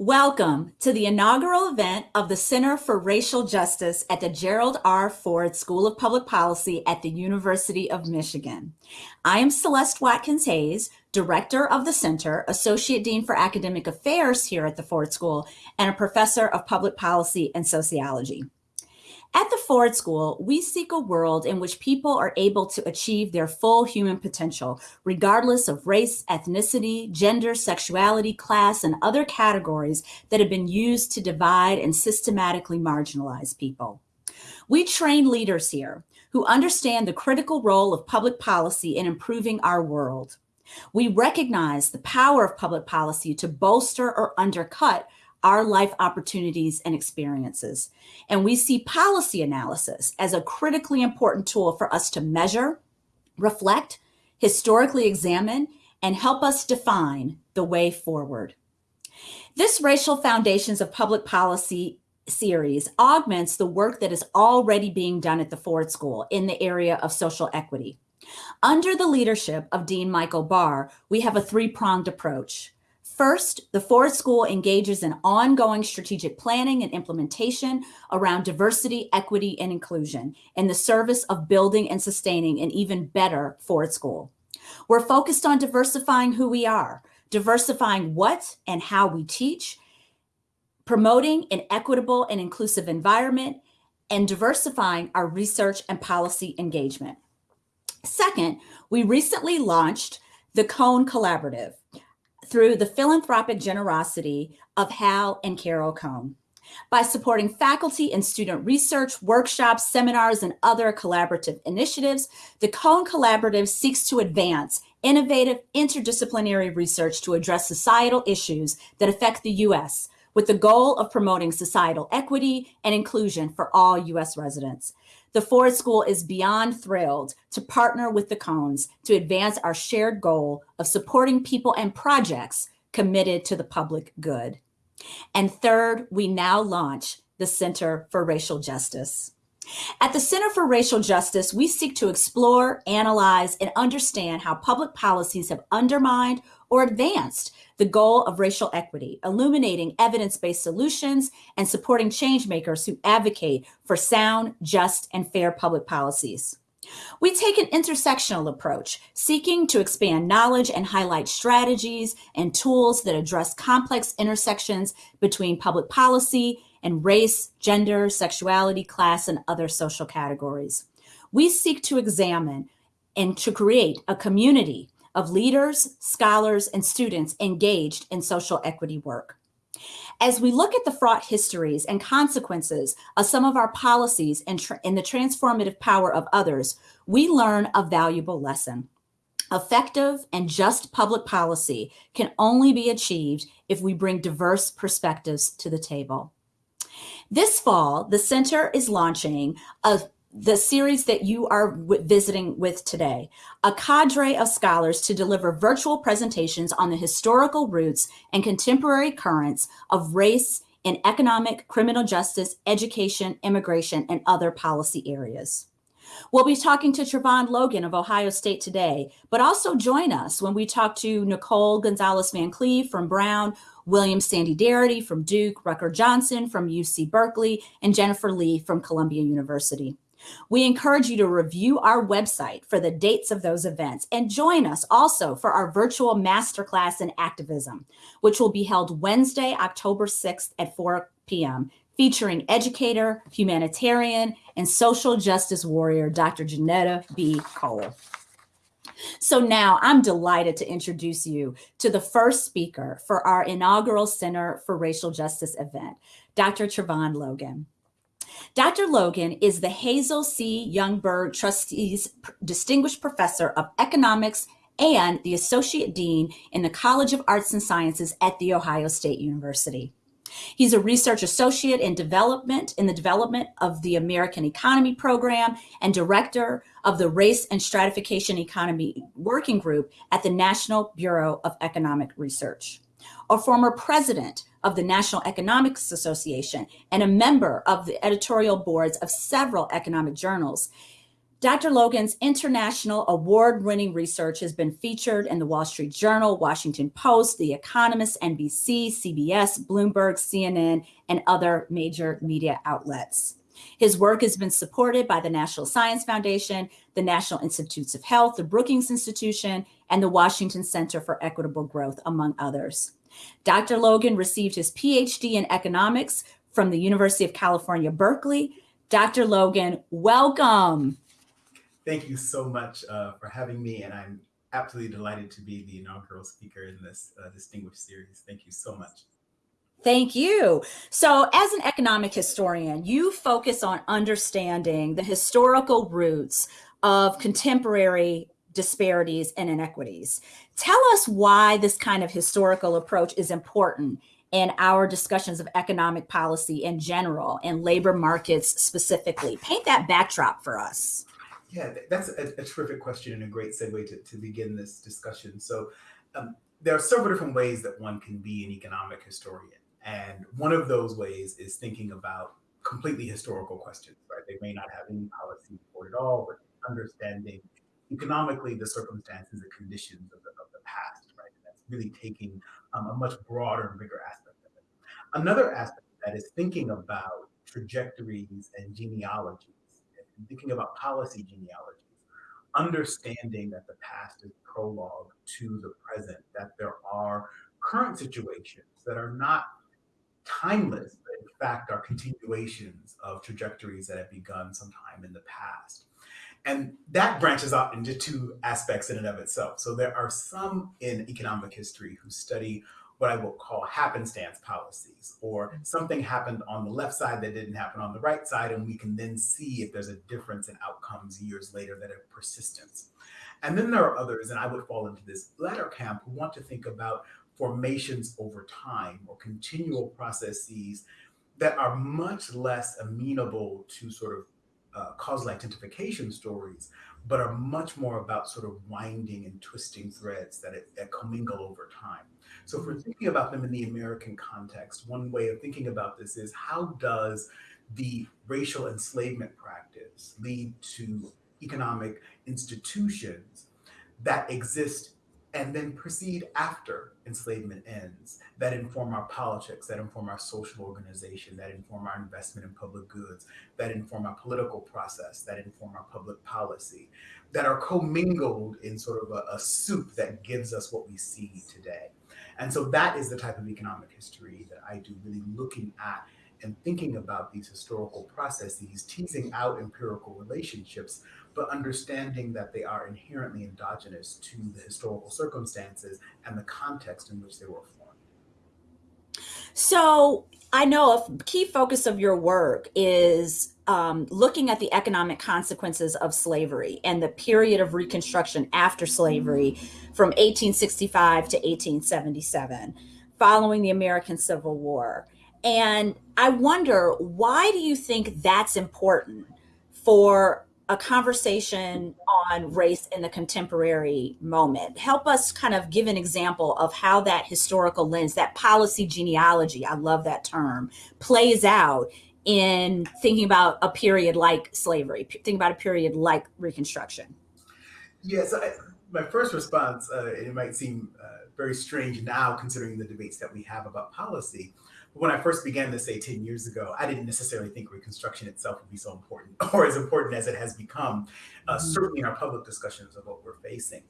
Welcome to the inaugural event of the Center for Racial Justice at the Gerald R. Ford School of Public Policy at the University of Michigan. I am Celeste Watkins Hayes, Director of the Center, Associate Dean for Academic Affairs here at the Ford School, and a Professor of Public Policy and Sociology. At the Ford School, we seek a world in which people are able to achieve their full human potential, regardless of race, ethnicity, gender, sexuality, class, and other categories that have been used to divide and systematically marginalize people. We train leaders here who understand the critical role of public policy in improving our world. We recognize the power of public policy to bolster or undercut our life opportunities and experiences. And we see policy analysis as a critically important tool for us to measure, reflect, historically examine, and help us define the way forward. This Racial Foundations of Public Policy series augments the work that is already being done at the Ford School in the area of social equity. Under the leadership of Dean Michael Barr, we have a three-pronged approach. First, the Ford School engages in ongoing strategic planning and implementation around diversity, equity, and inclusion in the service of building and sustaining an even better Ford School. We're focused on diversifying who we are, diversifying what and how we teach, promoting an equitable and inclusive environment, and diversifying our research and policy engagement. Second, we recently launched the Kohn Collaborative, through the philanthropic generosity of Hal and Carol Kohn. By supporting faculty and student research, workshops, seminars, and other collaborative initiatives, the Kohn Collaborative seeks to advance innovative interdisciplinary research to address societal issues that affect the U.S., with the goal of promoting societal equity and inclusion for all U.S. residents. The Ford School is beyond thrilled to partner with the Kohns to advance our shared goal of supporting people and projects committed to the public good. And third, we now launch the Center for Racial Justice. At the Center for Racial Justice, we seek to explore, analyze, and understand how public policies have undermined or advanced the goal of racial equity, illuminating evidence-based solutions and supporting changemakers who advocate for sound, just, and fair public policies. We take an intersectional approach, seeking to expand knowledge and highlight strategies and tools that address complex intersections between public policy and race, gender, sexuality, class, and other social categories. We seek to examine and to create a community of leaders, scholars, and students engaged in social equity work. As we look at the fraught histories and consequences of some of our policies and, in the transformative power of others, we learn a valuable lesson. Effective and just public policy can only be achieved if we bring diverse perspectives to the table. This fall, the center is launching a the series that you are visiting with today, a cadre of scholars to deliver virtual presentations on the historical roots and contemporary currents of race in economic, criminal justice, education, immigration, and other policy areas. We'll be talking to Trevon Logan of Ohio State today, but also join us when we talk to Nicole Gonzalez Van Cleve from Brown, William Sandy Darity from Duke, Rucker Johnson from UC Berkeley, and Jennifer Lee from Columbia University. We encourage you to review our website for the dates of those events and join us also for our virtual masterclass in activism, which will be held Wednesday, October 6th at 4 p.m., featuring educator, humanitarian, and social justice warrior, Dr. Johnnetta B. Cole. So now I'm delighted to introduce you to the first speaker for our inaugural Center for Racial Justice event, Dr. Trevon Logan. Dr. Logan is the Hazel C. Youngberg Trustees Distinguished Professor of Economics and the Associate Dean in the College of Arts and Sciences at The Ohio State University. He's a research associate in development in the development of the American Economy Program and director of the Race and Stratification Economy Working Group at the National Bureau of Economic Research. A former president of the National Economics Association and a member of the editorial boards of several economic journals. Dr. Logan's international award winning research has been featured in the Wall Street Journal, Washington Post, The Economist, NBC, CBS, Bloomberg, CNN, and other major media outlets. His work has been supported by the National Science Foundation, the National Institutes of Health, the Brookings Institution, and the Washington Center for Equitable Growth, among others. Dr. Logan received his PhD in economics from the University of California, Berkeley. Dr. Logan, welcome. Thank you so much uh, for having me, and I'm absolutely delighted to be the inaugural speaker in this uh, distinguished series. Thank you so much. Thank you. So, as an economic historian, you focus on understanding the historical roots of contemporary disparities and inequities. Tell us why this kind of historical approach is important in our discussions of economic policy in general and labor markets specifically. Paint that backdrop for us. Yeah, that's a, a terrific question and a great segue to, to begin this discussion. So, um, there are several different ways that one can be an economic historian. And one of those ways is thinking about completely historical questions, right? They may not have any policy support at all, but understanding economically the circumstances and conditions of the, of the past, right? And that's really taking um, a much broader and bigger aspect of it. Another aspect of that is thinking about trajectories and genealogies, and thinking about policy genealogies, understanding that the past is prologue to the present, that there are current situations that are not timeless, but in fact are continuations of trajectories that have begun sometime in the past. And that branches out into two aspects in and of itself. So there are some in economic history who study what I will call happenstance policies, or mm-hmm. something happened on the left side that didn't happen on the right side, and we can then see if there's a difference in outcomes years later that have persistence. And then there are others, and I would fall into this latter camp, who want to think about formations over time or continual processes that are much less amenable to sort of uh, causal identification stories, but are much more about sort of winding and twisting threads that, it, that commingle over time. So if we're thinking about them in the American context, one way of thinking about this is how does the racial enslavement practice lead to economic institutions that exist and then proceed after enslavement ends that inform our politics, that inform our social organization, that inform our investment in public goods, that inform our political process, that inform our public policy, that are commingled in sort of a, a soup that gives us what we see today. And so that is the type of economic history that I do, really looking at and thinking about these historical processes, teasing out empirical relationships but understanding that they are inherently endogenous to the historical circumstances and the context in which they were formed. So I know a key focus of your work is um, looking at the economic consequences of slavery and the period of Reconstruction after slavery from 1865 to 1877, following the American Civil War. And I wonder, why do you think that's important for a conversation on race in the contemporary moment. Help us kind of give an example of how that historical lens, that policy genealogy, I love that term, plays out in thinking about a period like slavery, thinking about a period like Reconstruction. Yes, I, my first response, uh, it might seem uh, very strange now considering the debates that we have about policy, when I first began this, say 10 years ago, I didn't necessarily think Reconstruction itself would be so important or as important as it has become, uh, mm-hmm. certainly in our public discussions of what we're facing.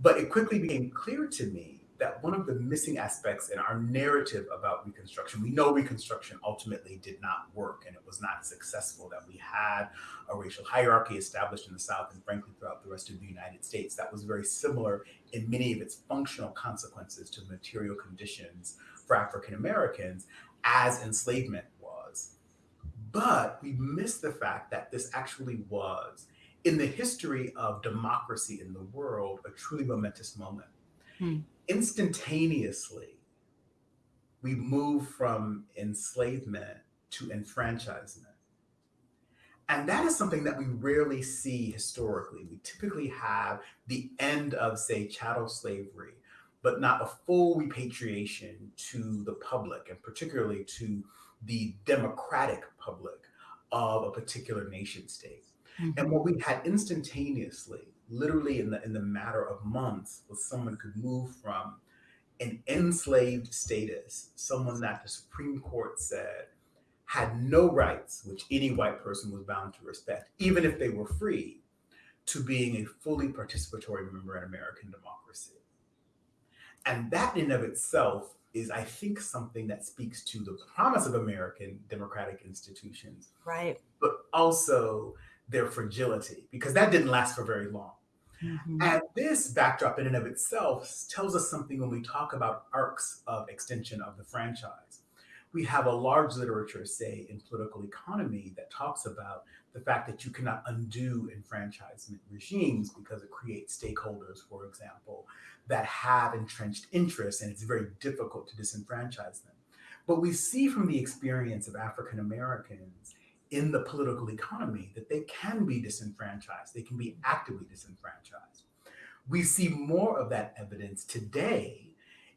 But it quickly became clear to me that one of the missing aspects in our narrative about Reconstruction, we know Reconstruction ultimately did not work and it was not successful, that we had a racial hierarchy established in the South and frankly throughout the rest of the United States that was very similar in many of its functional consequences to material conditions for African Americans as enslavement was. But we miss the fact that this actually was, in the history of democracy in the world, a truly momentous moment. Hmm. Instantaneously, we move from enslavement to enfranchisement. And that is something that we rarely see historically. We typically have the end of, say, chattel slavery but not a full repatriation to the public and particularly to the democratic public of a particular nation state. Mm-hmm. And what we had instantaneously, literally in the in the matter of months, was someone could move from an enslaved status, someone that the Supreme Court said had no rights, which any white person was bound to respect, even if they were free, to being a fully participatory member in American democracy. And that in and of itself is, I think, something that speaks to the promise of American democratic institutions. Right. But also their fragility, because that didn't last for very long. Mm-hmm. And this backdrop in and of itself tells us something when we talk about arcs of extension of the franchise. We have a large literature, say, in political economy that talks about the fact that you cannot undo enfranchisement regimes because it creates stakeholders, for example, that have entrenched interests, and it's very difficult to disenfranchise them. But we see from the experience of African Americans in the political economy that they can be disenfranchised, they can be actively disenfranchised. We see more of that evidence today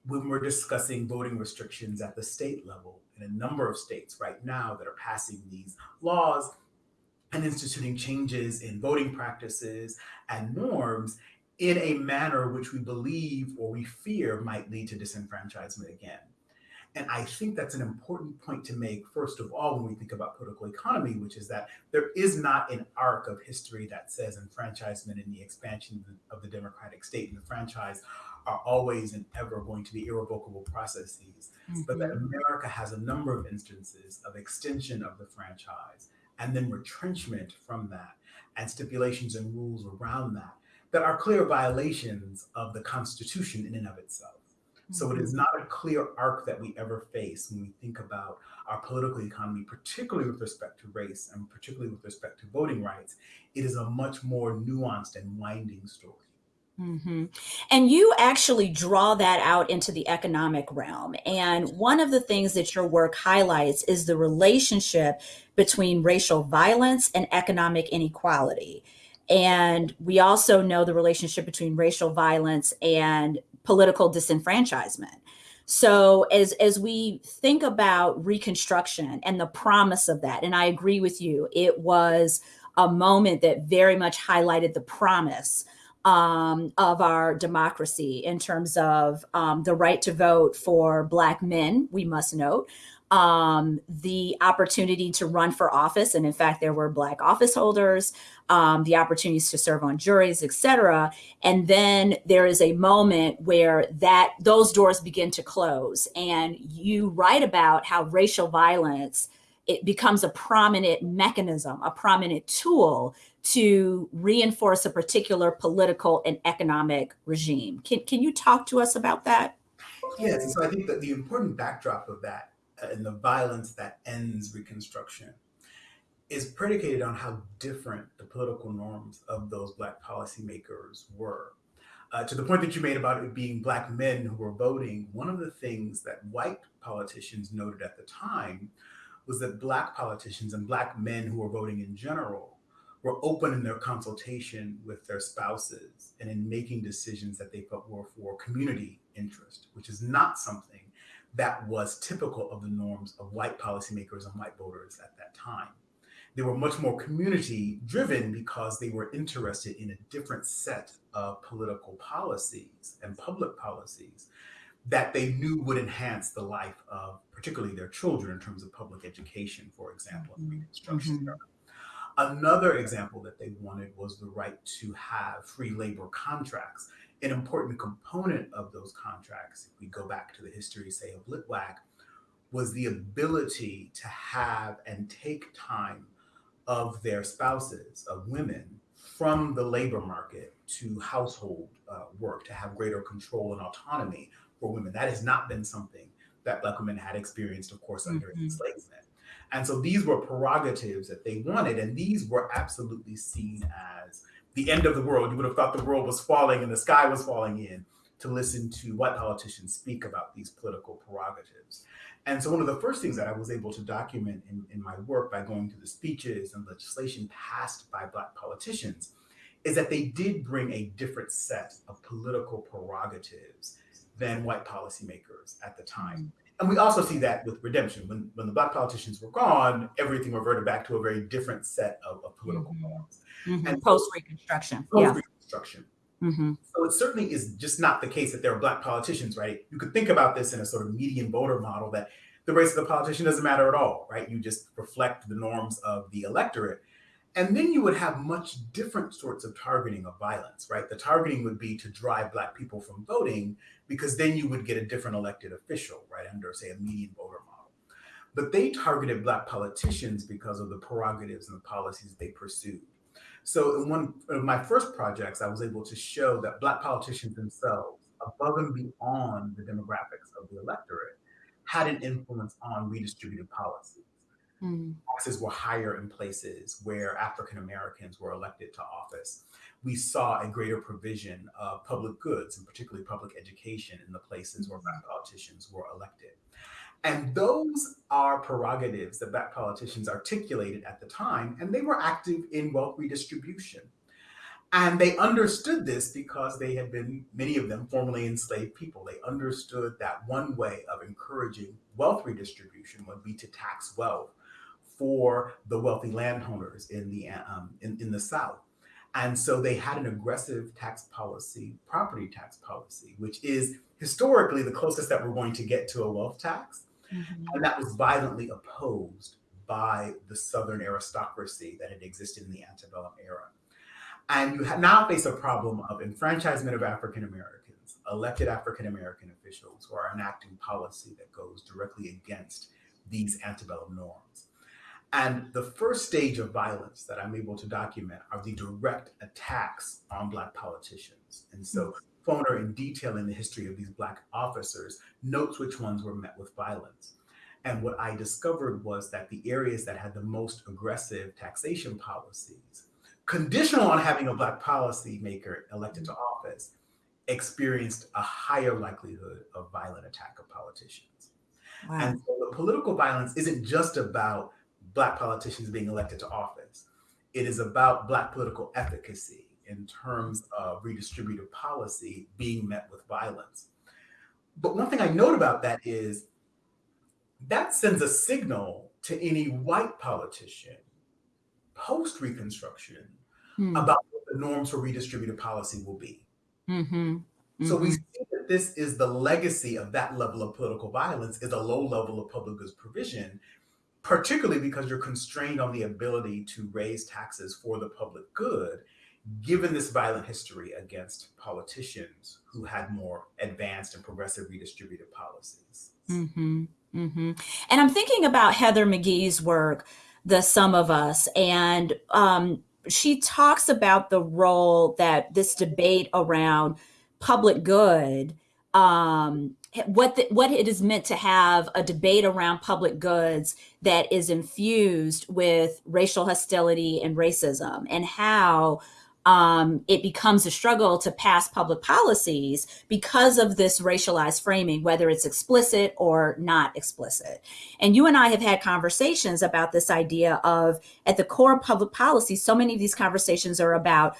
when we're discussing voting restrictions at the state level in a number of states right now that are passing these laws and instituting changes in voting practices and norms in a manner which we believe or we fear might lead to disenfranchisement again. And I think that's an important point to make, first of all, when we think about political economy, which is that there is not an arc of history that says enfranchisement and the expansion of the democratic state and the franchise are always and ever going to be irrevocable processes, mm-hmm. but that mm-hmm. America has a number of instances of extension of the franchise and then retrenchment from that and stipulations and rules around that that are clear violations of the Constitution in and of itself. So it is mm-hmm. not a clear arc that we ever face when we think about our political economy, particularly with respect to race and particularly with respect to voting rights. It is a much more nuanced and winding story. Mm-hmm. And you actually draw that out into the economic realm. And one of the things that your work highlights is the relationship between racial violence and economic inequality. And we also know the relationship between racial violence and political disenfranchisement. So as as we think about reconstruction and the promise of that, and I agree with you, it was a moment that very much highlighted the promise um, of our democracy in terms of um, the right to vote for Black men, we must note, um, the opportunity to run for office. And in fact, there were Black office holders, um, the opportunities to serve on juries, et cetera. And then there is a moment where that those doors begin to close. And you write about how racial violence it becomes a prominent mechanism, a prominent tool to reinforce a particular political and economic regime. Can, can you talk to us about that? Yes, so I think that the important backdrop of that and the violence that ends Reconstruction is predicated on how different the political norms of those Black policymakers were. Uh, to the point that you made about it being Black men who were voting, one of the things that white politicians noted at the time was that Black politicians and Black men who were voting in general were open in their consultation with their spouses and in making decisions that they felt were for community interest, which is not something that was typical of the norms of white policymakers and white voters at that time. They were much more community driven because they were interested in a different set of political policies and public policies that they knew would enhance the life of particularly their children in terms of public education, for example, mm-hmm. Reconstruction mm-hmm. Another example that they wanted was the right to have free labor contracts. An important component of those contracts, if we go back to the history, say, of Litwack, was the ability to have and take time of their spouses, of women, from the labor market to household uh, work, to have greater control and autonomy for women. That has not been something that Black women had experienced, of course, under mm-hmm. enslavement. And so these were prerogatives that they wanted, and these were absolutely seen as the end of the world. You would have thought the world was falling and the sky was falling in to listen to white politicians speak about these political prerogatives. And so one of the first things that I was able to document in, in my work by going through the speeches and legislation passed by Black politicians is that they did bring a different set of political prerogatives than white policymakers at the time. And we also see that with redemption. When when the black politicians were gone, everything reverted back to a very different set of, of political Mhm. norms. Mhm. And Post Reconstruction. post Yeah. Reconstruction. hmm So it certainly is just not the case that there are black politicians, right? You could think about this in a sort of median voter model that the race of the politician doesn't matter at all, right? You just reflect the norms of the electorate. And then you would have much different sorts of targeting of violence, right? The targeting would be to drive black people from voting because then you would get a different elected official, right, under, say, a median voter model. But they targeted black politicians because of the prerogatives and the policies they pursued. So in one of my first projects, I was able to show that black politicians themselves, above and beyond the demographics of the electorate, had an influence on redistributive policies. Mm. Taxes were higher in places where African Americans were elected to office. We saw a greater provision of public goods, and particularly public education, in the places where black politicians were elected. And those are prerogatives that black politicians articulated at the time, and they were active in wealth redistribution. And they understood this because they had been, many of them, formerly enslaved people. They understood that one way of encouraging wealth redistribution would be to tax wealth for the wealthy landowners in the um, in, in the South. And so they had an aggressive tax policy, property tax policy, which is historically the closest that we're going to get to a wealth tax. Mhm. And that was violently opposed by the Southern aristocracy that had existed in the antebellum era. And you now face a problem of enfranchisement of African Americans, elected African American officials who are enacting policy that goes directly against these antebellum norms. And the first stage of violence that I'm able to document are the direct attacks on Black politicians. And so Foner, in detailing the history of these Black officers, notes which ones were met with violence. And what I discovered was that the areas that had the most aggressive taxation policies, conditional on having a Black policymaker elected to office, experienced a higher likelihood of violent attack of politicians. Wow. And so the political violence isn't just about Black politicians being elected to office. It is about Black political efficacy in terms of redistributive policy being met with violence. But one thing I note about that is that sends a signal to any white politician post Reconstruction Hmm. about what the norms for redistributive policy will be. Mhm. So we Mhm. see that this is the legacy of that level of political violence is a low level of public goods provision, particularly because you're constrained on the ability to raise taxes for the public good, given this violent history against politicians who had more advanced and progressive redistributive policies. hmm hmm And I'm thinking about Heather McGhee's work, The Sum of Us, and um, she talks about the role that this debate around public good, um, what the, what it is meant to have a debate around public goods that is infused with racial hostility and racism, and how um, it becomes a struggle to pass public policies because of this racialized framing, whether it's explicit or not explicit. And you and I have had conversations about this idea of at the core of public policy, so many of these conversations are about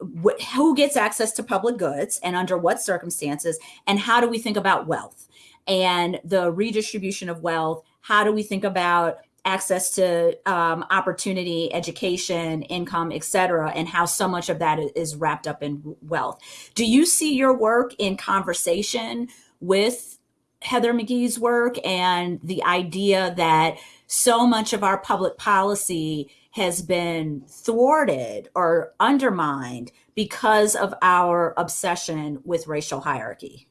wh- who gets access to public goods and under what circumstances, and how do we think about wealth and the redistribution of wealth? How do we think about access to um, opportunity, education, income, et cetera, and how so much of that is wrapped up in wealth. Do you see your work in conversation with Heather McGhee's work and the idea that so much of our public policy has been thwarted or undermined because of our obsession with racial hierarchy?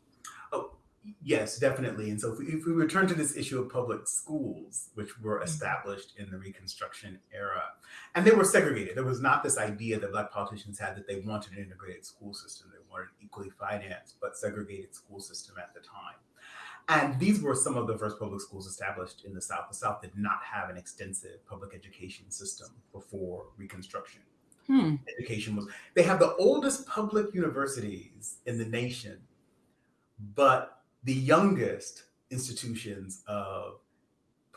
Oh, yes, definitely. And so if we, if we return to this issue of public schools, which were mm-hmm. established in the Reconstruction era, and they were segregated. There was not this idea that Black politicians had that they wanted an integrated school system. They wanted an equally financed but segregated school system at the time. And these were some of the first public schools established in the South. The South did not have an extensive public education system before Reconstruction Hmm. education was they have the oldest public universities in the nation but the youngest institutions of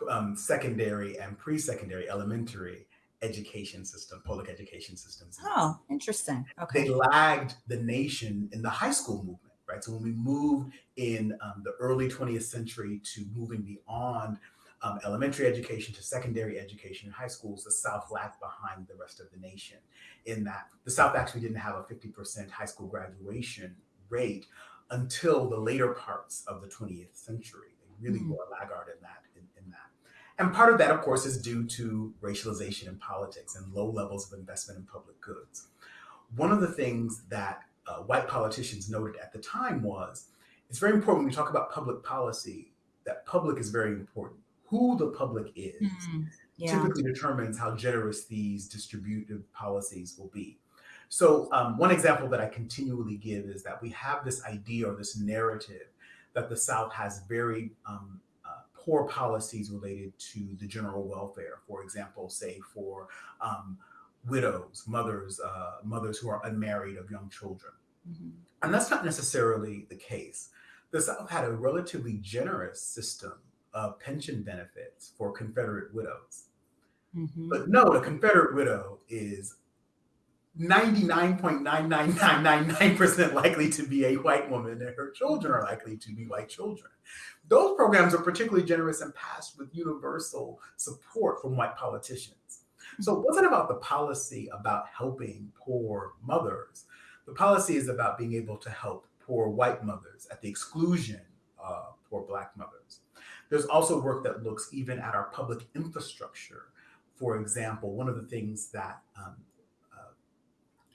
um, secondary and pre-secondary elementary education system public education systems Oh, interesting. Okay. they lagged the nation in the high school movement, right? So when we moved in um, the early 20th century to moving beyond um, elementary education to secondary education in high schools, the South lagged behind the rest of the nation. In that, the South actually didn't have a 50% high school graduation rate until the later parts of the 20th century. They really mm. were a laggard in that. In, in, that, and part of that, of course, is due to racialization in politics and low levels of investment in public goods. One of the things that uh, white politicians noted at the time was it's very important when we talk about public policy that public is very important who the public is mm, yeah. typically determines how generous these distributive policies will be. So um, one example that I continually give is that we have this idea or this narrative that the South has very um, uh, poor policies related to the general welfare. For example, say for um, widows, mothers, uh, mothers who are unmarried of young children. Mm -hmm. And that's not necessarily the case. The South had a relatively generous system of pension benefits for Confederate widows. Mm-hmm. But no, the Confederate widow is 99.99999% likely to be a white woman and her children are likely to be white children. Those programs are particularly generous and passed with universal support from white politicians. So it wasn't about the policy about helping poor mothers. The policy is about being able to help poor white mothers at the exclusion of poor black mothers. There's also work that looks even at our public infrastructure. For example, one of the things that um, uh,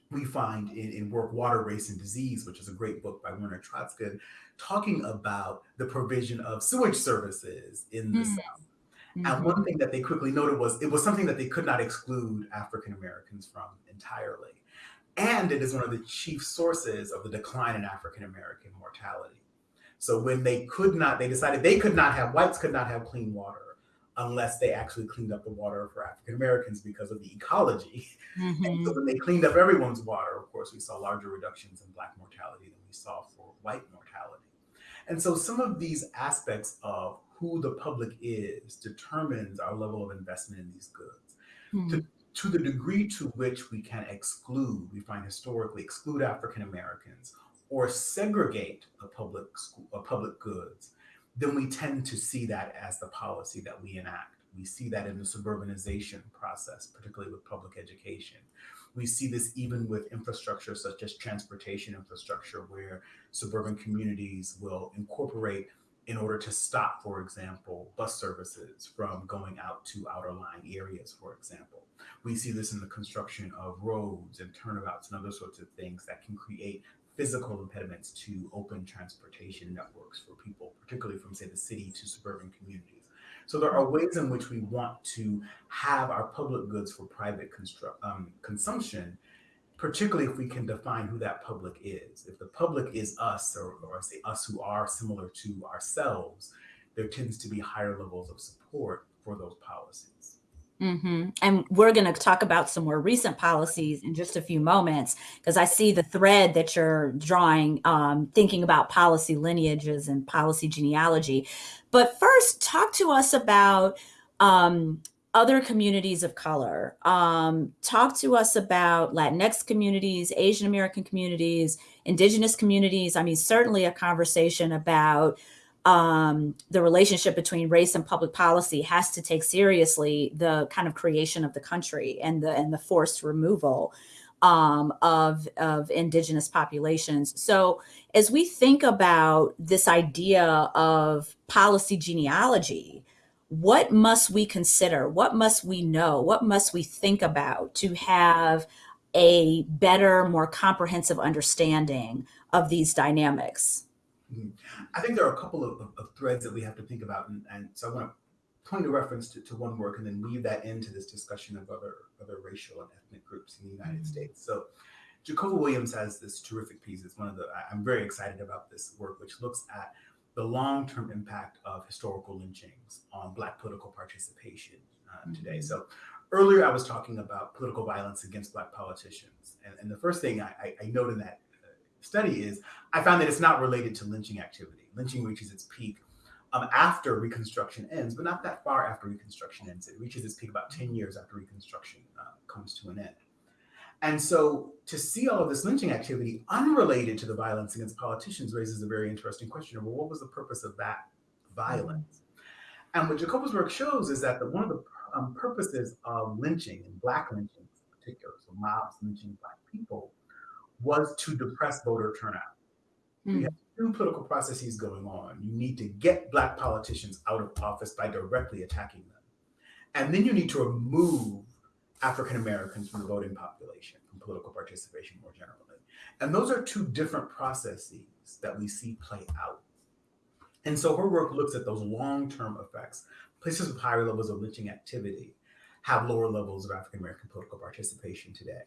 we find in, in, work Water, Race, and Disease, which is a great book by Werner Troesken, talking about the provision of sewage services in the mm. South. Mm -hmm. And one thing that they quickly noted was it was something that they could not exclude African Americans from entirely. And it is one of the chief sources of the decline in African American mortality. So when they could not, they decided they could not have, whites could not have clean water unless they actually cleaned up the water for African Americans because of the ecology. Mm -hmm. so when they cleaned up everyone's water, of course, we saw larger reductions in black mortality than we saw for white mortality. And so some of these aspects of who the public is determines our level of investment in these goods. Mm to, to the degree to which we can exclude, we find historically exclude African Americans or segregate a public school, a public goods, then we tend to see that as the policy that we enact. We see that in the suburbanization process, particularly with public education. We see this even with infrastructure such as transportation infrastructure, where suburban communities will incorporate in order to stop, for example, bus services from going out to outer lying areas, for example. We see this in the construction of roads and turnabouts and other sorts of things that can create physical impediments to open transportation networks for people, particularly from, say, the city to suburban communities. So there are ways in which we want to have our public goods for private um, consumption, particularly if we can define who that public is. If the public is us, or, or say us who are similar to ourselves, there tends to be higher levels of support for those policies. Mm -hmm. And we're going to talk about some more recent policies in just a few moments, because I see the thread that you're drawing, um, thinking about policy lineages and policy genealogy. But first, talk to us about um, other communities of color. Um, talk to us about Latinx communities, Asian American communities, indigenous communities. I mean, certainly a conversation about um, the relationship between race and public policy has to take seriously the kind of creation of the country and the and the forced removal um, of of indigenous populations. So as we think about this idea of policy genealogy, what must we consider? What must we know? What must we think about to have a better, more comprehensive understanding of these dynamics? Mm-hmm. I think there are a couple of, of, of threads that we have to think about. And, and so I want to point a reference to, to, one work and then weave that into this discussion of other, other racial and ethnic groups in the United mm -hmm. States. So Jhacova Williams has this terrific piece. It's one of the, I'm very excited about this work, which looks at the long-term impact of historical lynchings on Black political participation uh, mm -hmm. today. So earlier I was talking about political violence against Black politicians. And, and the first thing I, I, I note in that study is I found that it's not related to lynching activity. Lynching reaches its peak um, after Reconstruction ends, but not that far after Reconstruction ends. It reaches its peak about 10 years after Reconstruction uh, comes to an end. And so to see all of this lynching activity unrelated to the violence against politicians raises a very interesting question of well, what was the purpose of that violence? Mm-hmm. And what Jhacova's work shows is that the, one of the um, purposes of lynching and black lynching in particular, so mobs lynching black people, was to depress voter turnout. Mm. We have two political processes going on. You need to get black politicians out of office by directly attacking them. And then you need to remove African Americans from the voting population, from political participation more generally. And those are two different processes that we see play out. And so her work looks at those long-term effects. Places with higher levels of lynching activity have lower levels of African American political participation today.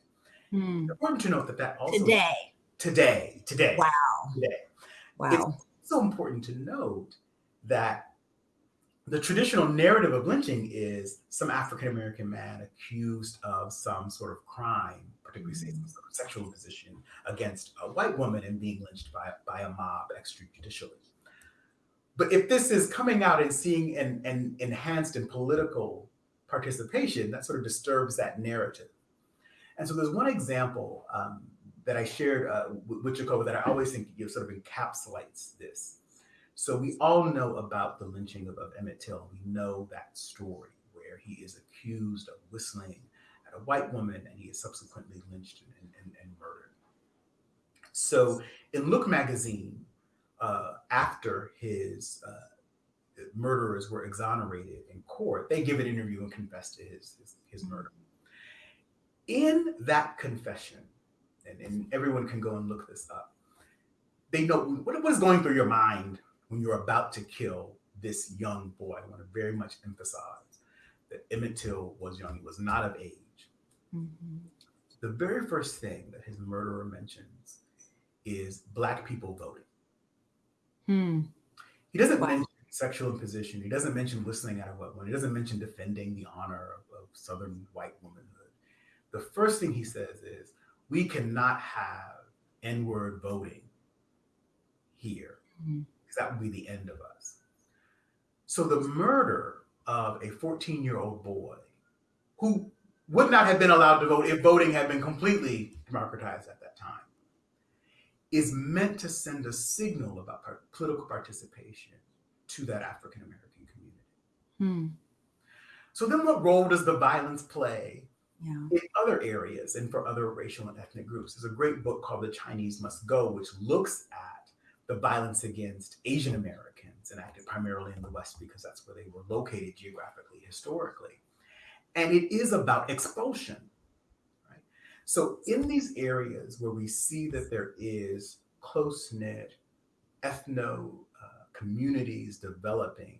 Hmm. It's important to note that that also today, today, today, wow, today, wow. It's so important to note that the traditional narrative of lynching is some African American man accused of some sort of crime, particularly say some sort of sexual imposition against a white woman and being lynched by, by a mob extrajudicially. But if this is coming out and seeing an, and enhanced and political participation, that sort of disturbs that narrative. And so there's one example um, that I shared uh, with Jhacova that I always think you know, sort of encapsulates this. So we all know about the lynching of, of Emmett Till. We know that story where he is accused of whistling at a white woman and he is subsequently lynched and, and, and murdered. So in Look magazine, uh, after his uh, murderers were exonerated in court, they give an interview and confess to his, his, his mm-hmm. murder. In that confession, and, and everyone can go and look this up, they know what was going through your mind when you're about to kill this young boy. I want to very much emphasize that Emmett Till was young, he was not of age. Mm-hmm. The very first thing that his murderer mentions is Black people voting. Hmm. He doesn't wow. mention sexual imposition. He doesn't mention listening at a white woman. He doesn't mention defending the honor of, of Southern white womanhood. The first thing he says is, we cannot have N word voting here. Mm-hmm because that would be the end of us. So the murder of a 14 year old boy who would not have been allowed to vote if voting had been completely democratized at that time is meant to send a signal about political participation to that African American community. Hmm. So then what role does the violence play yeah. in other areas and for other racial and ethnic groups? There's a great book called The Chinese Must Go, which looks at the violence against Asian Americans enacted primarily in the West because that's where they were located geographically, historically. And it is about expulsion. Right? So, in these areas where we see that there is close knit ethno uh, communities developing,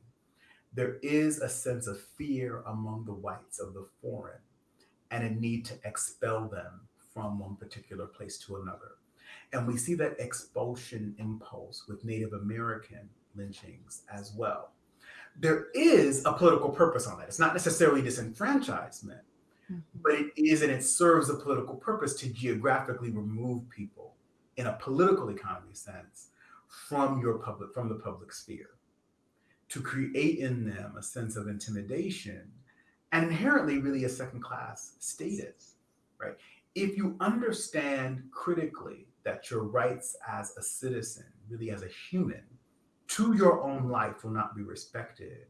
there is a sense of fear among the whites of the foreign and a need to expel them from one particular place to another. And we see that expulsion impulse with Native American lynchings as well. There is a political purpose on that. It's not necessarily disenfranchisement, mm-hmm. but it is and it serves a political purpose to geographically remove people in a political economy sense from your public from the public sphere to create in them a sense of intimidation and inherently really a second class status right if you understand critically that your rights as a citizen, really as a human, to your own life will not be respected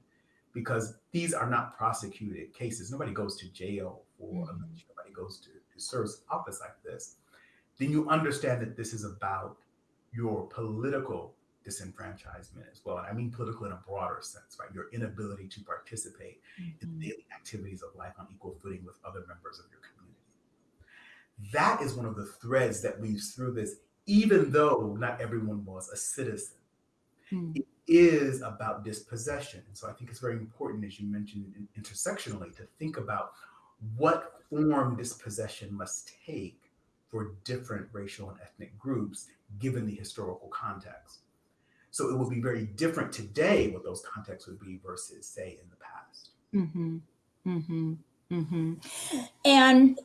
because these are not prosecuted cases. Nobody goes to jail for mm-hmm. a lynch, nobody goes to, to service office like this. Then you understand that this is about your political disenfranchisement as well. And I mean political in a broader sense, right? Your inability to participate mm-hmm. in daily activities of life on equal footing with other members of your community. That is one of the threads that weaves through this, even though not everyone was a citizen. Hmm. It is about dispossession. And so I think it's very important, as you mentioned intersectionally, to think about what form dispossession must take for different racial and ethnic groups, given the historical context. So it will be very different today what those contexts would be versus, say, in the past. Mm-hmm. Mm-hmm. Mm-hmm. And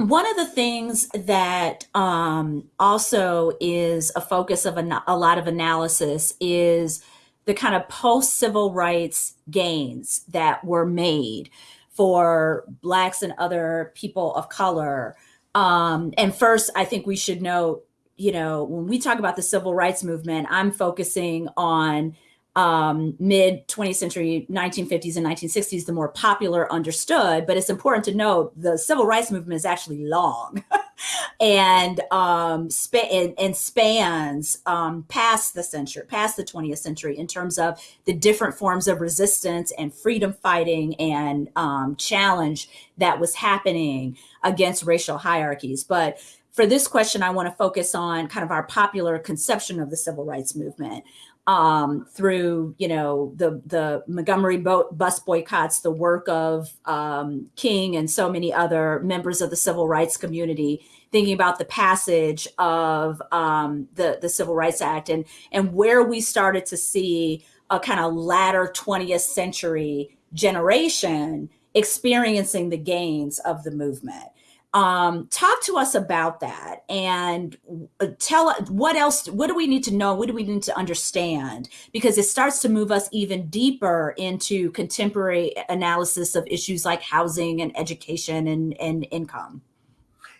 one of the things that um, also is a focus of a, a lot of analysis is the kind of post civil rights gains that were made for blacks and other people of color. Um, and first, I think we should note, you know, when we talk about the civil rights movement, I'm focusing on um, mid 20th century, 1950s and 1960s, the more popular understood. But it's important to note the civil rights movement is actually long and, um, sp- and, and spans um, past the century, past the 20th century in terms of the different forms of resistance and freedom fighting and um, challenge that was happening against racial hierarchies. But for this question, I want to focus on kind of our popular conception of the civil rights movement um, through you know the the Montgomery boat bus boycotts, the work of um, King and so many other members of the civil rights community, thinking about the passage of um, the the Civil Rights Act and and where we started to see a kind of latter 20th century generation experiencing the gains of the movement um, talk to us about that and uh, tell what else what do we need to know? What do we need to understand? Because it starts to move us even deeper into contemporary analysis of issues like housing and education and, and income.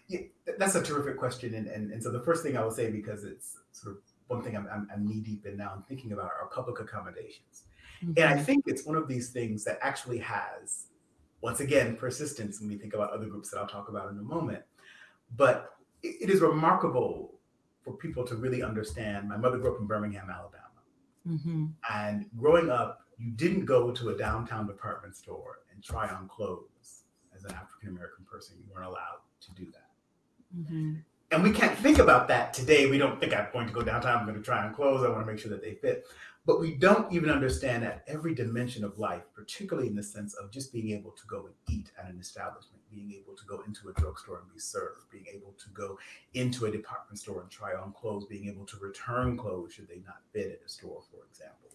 Yeah, that's a terrific question and, and, and so the first thing i will say because it's sort of one thing i'm, I'm, I'm knee deep in now i'm thinking about are public accommodations. Mm-hmm. and i think it's one of these things that actually has once again, persistence when we think about other groups that I'll talk about in a moment. But it is remarkable for people to really understand. My mother grew up in Birmingham, Alabama. Mm-hmm. And growing up, you didn't go to a downtown department store and try on clothes as an African American person. You weren't allowed to do that. Mm-hmm. And we can't think about that today. We don't think I'm going to go downtown, I'm going to try on clothes, I want to make sure that they fit. But we don't even understand that every dimension of life, particularly in the sense of just being able to go and eat at an establishment, being able to go into a drugstore and be served, being able to go into a department store and try on clothes, being able to return clothes should they not fit at a store, for example,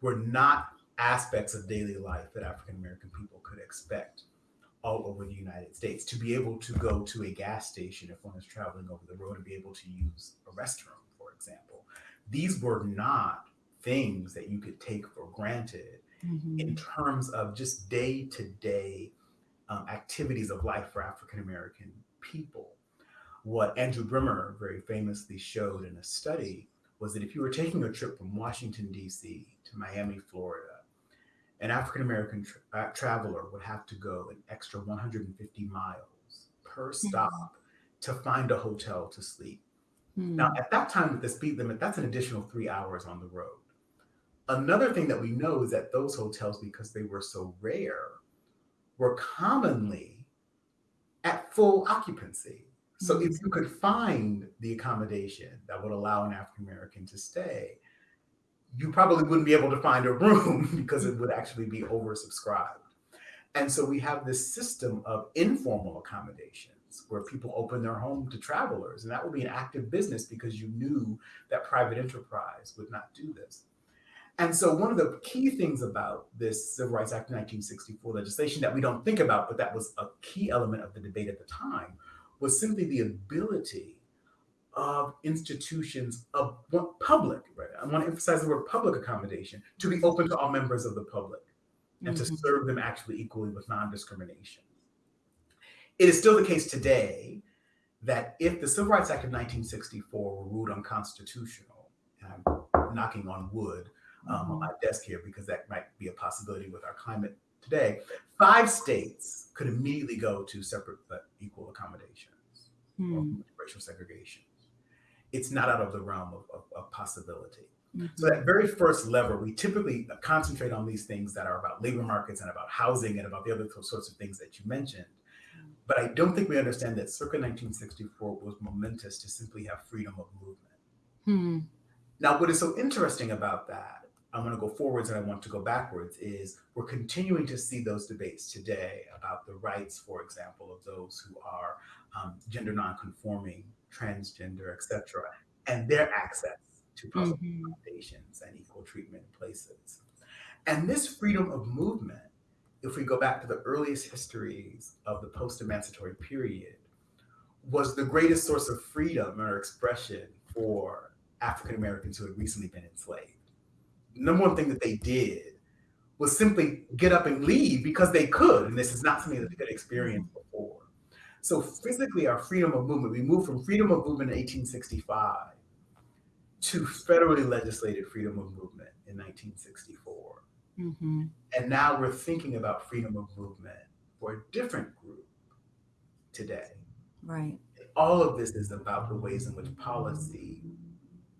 were not aspects of daily life that African American people could expect all over the United States. To be able to go to a gas station if one is traveling over the road and be able to use a restroom, for example, these were not things that you could take for granted mm-hmm. in terms of just day to day activities of life for African American people. What Andrew Brimmer very famously showed in a study was that if you were taking a trip from Washington, D.C. to Miami, Florida, an African American tra- uh, traveler would have to go an extra 150 miles per stop to find a hotel to sleep. Mm-hmm. Now, at that time, with the speed limit, that's an additional three hours on the road. Another thing that we know is that those hotels, because they were so rare, were commonly at full occupancy. So mm-hmm. if you could find the accommodation that would allow an African American to stay, you probably wouldn't be able to find a room because it would actually be oversubscribed. And so we have this system of informal accommodations where people open their home to travelers. And that would be an active business because you knew that private enterprise would not do this. And so, one of the key things about this Civil Rights Act of 1964 legislation that we don't think about, but that was a key element of the debate at the time, was simply the ability of institutions of public, right? I want to emphasize the word public accommodation to be open to all members of the public and mm-hmm. to serve them actually equally with non discrimination. It is still the case today that if the Civil Rights Act of 1964 were ruled unconstitutional, and I'm knocking on wood, um, on my desk here because that might be a possibility with our climate today. Five states could immediately go to separate but equal accommodations hmm. racial segregation. It's not out of the realm of, of, of possibility. Mm-hmm. So that very first lever, we typically concentrate on these things that are about labor markets and about housing and about the other sorts of things that you mentioned. Mm. But I don't think we understand that circa 1964 was momentous to simply have freedom of movement. Hmm. Now, what is so interesting about that I want to go forwards and I want to go backwards is we're continuing to see those debates today about the rights, for example, of those who are um, gender nonconforming, transgender, etc., and their access to public mm-hmm. accommodations and equal treatment in places. And this freedom of movement, if we go back to the earliest histories of the post-emancipatory period, was the greatest source of freedom or expression for African Americans who had recently been enslaved number one thing that they did was simply get up and leave because they could. And this is not something that they could experience before. So physically, our freedom of movement, we moved from freedom of movement in 1865 to federally legislated freedom of movement in 1964. Mm-hmm. And now we're thinking about freedom of movement for a different group today. Right. All of this is about the ways in which policy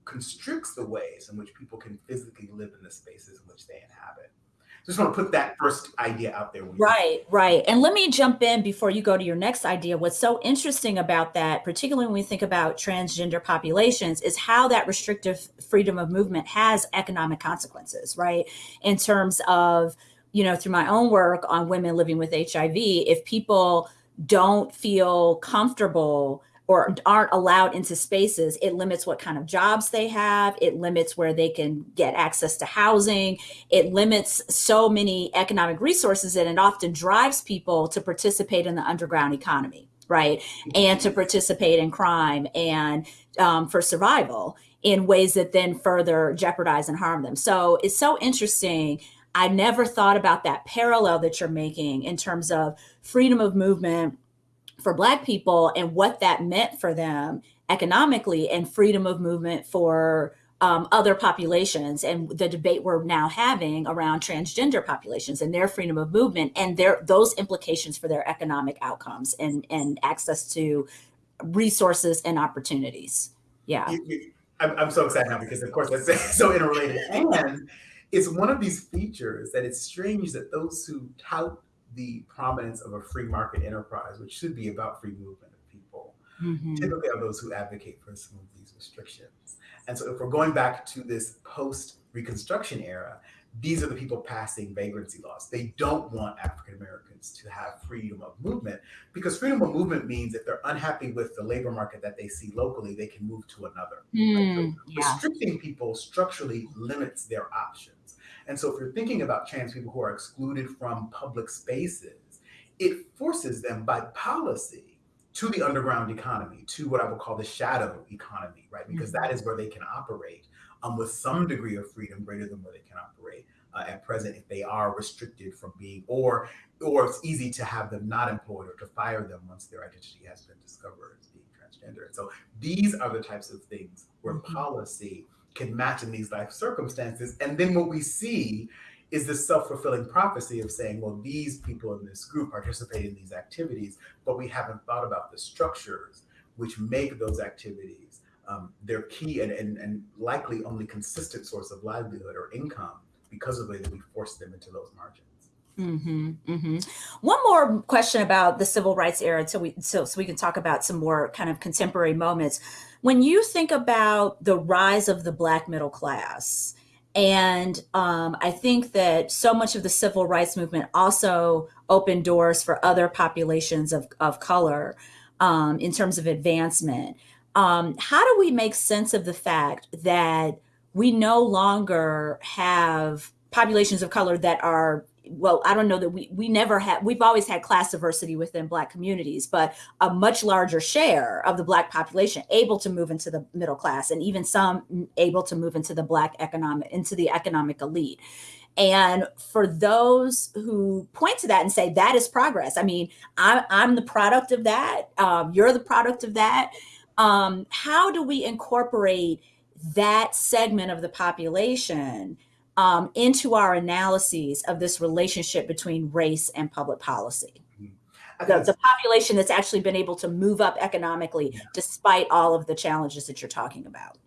constricts the ways in which people can physically live in the spaces in which they inhabit just want to put that first idea out there. Right, right. And let me jump in before you go to your next idea. What's so interesting about that, particularly when we think about transgender populations, is how that restrictive freedom of movement has economic consequences, right? In terms of, you know, through my own work on women living with HIV, if people don't feel comfortable or aren't allowed into spaces, it limits what kind of jobs they have. It limits where they can get access to housing. It limits so many economic resources and it often drives people to participate in the underground economy, right? And to participate in crime and um, for survival in ways that then further jeopardize and harm them. So it's so interesting. I never thought about that parallel that you're making in terms of freedom of movement for Black people and what that meant for them economically and freedom of movement for um, other populations and the debate we're now having around transgender populations and their freedom of movement and their those implications for their economic outcomes and, and access to resources and opportunities. Yeah. I'm, I'm so excited now because of course that's so interrelated. And it's one of these features that it's strange that those who tout the prominence of a free market enterprise, which should be about free movement of people, mm-hmm. typically are those who advocate for some of these restrictions. And so if we're going back to this post Reconstruction era, these are the people passing vagrancy laws. They don't want African Americans to have freedom of movement because freedom of movement means if they're unhappy with the labor market that they see locally, they can move to another. Mm, right? so yeah. Restricting people structurally limits their options. And so if you're thinking about trans people who are excluded from public spaces, it forces them by policy to the underground economy, to what I would call the shadow economy, right? Because mm-hmm. that is where they can operate um, with some degree of freedom greater than where they can operate uh, at present if they are restricted from being, or or it's easy to have them not employed or to fire them once their identity has been discovered as being transgender. And so these are the types of things where mm-hmm. policy can match in these life circumstances. And then what we see is this self-fulfilling prophecy of saying, well, these people in this group participate in these activities, but we haven't thought about the structures which make those activities um, their key and, and, and likely only consistent source of livelihood or income because of the way that we force them into those margins. Mm-hmm, mm-hmm. One more question about the civil rights era, so we so so we can talk about some more kind of contemporary moments. When you think about the rise of the Black middle class, and um, I think that so much of the civil rights movement also opened doors for other populations of, of color um, in terms of advancement. Um, how do we make sense of the fact that we no longer have populations of color that are well, I don't know that we we never had we've always had class diversity within black communities, but a much larger share of the black population able to move into the middle class and even some able to move into the black economic into the economic elite. And for those who point to that and say that is progress, I mean, I, I'm the product of that. Um, you're the product of that. Um, how do we incorporate that segment of the population um, into our analyses of this relationship between race and public policy. Mm-hmm. The, the, population that's actually been able to move up economically yeah. despite all of the challenges that you're talking about.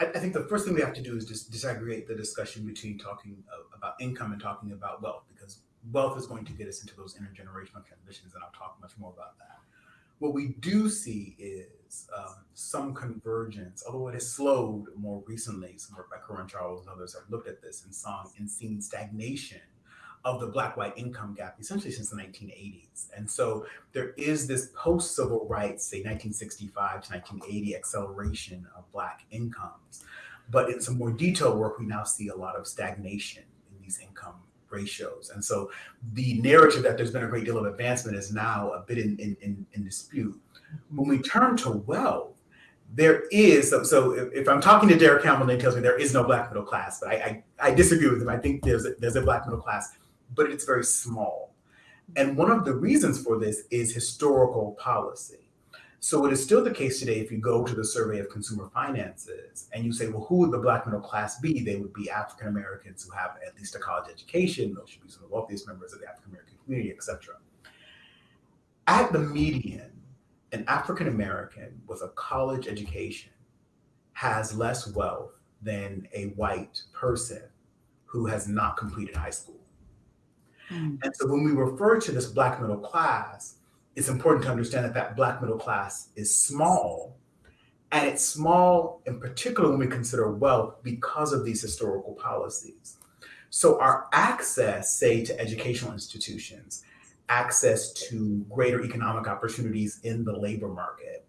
I, I, think the first thing we have to do is just disaggregate the discussion between talking uh, about income and talking about wealth, because wealth is going to get us into those intergenerational transitions, and I'll talk much more about that. What we do see is um, some convergence, although it has slowed more recently. Some work by Kerwin Charles and others have looked at this and saw and seen stagnation of the black white income gap essentially since the 1980s. And so there is this post civil rights, say 1965 to 1980 acceleration of black incomes. But in some more detailed work, we now see a lot of stagnation in these income ratios. And so the narrative that there's been a great deal of advancement is now a bit in, in, in dispute. When we turn to wealth, there is so, so if, if, I'm talking to Derek Campbell and he tells me there is no black middle class, but I, I, I disagree with him. I think there's a, there's a black middle class, but it's very small. And one of the reasons for this is historical policy. So it is still the case today if you go to the survey of consumer finances and you say, well, who would the black middle class be? They would be African Americans who have at least a college education. Those should be some of the wealthiest members of the African American community, etc. At the median, an African American with a college education has less wealth than a white person who has not completed high school. Mm. And so when we refer to this black middle class, it's important to understand that that black middle class is small. And it's small in particular when we consider wealth because of these historical policies. So our access, say, to educational institutions, access to greater economic opportunities in the labor market,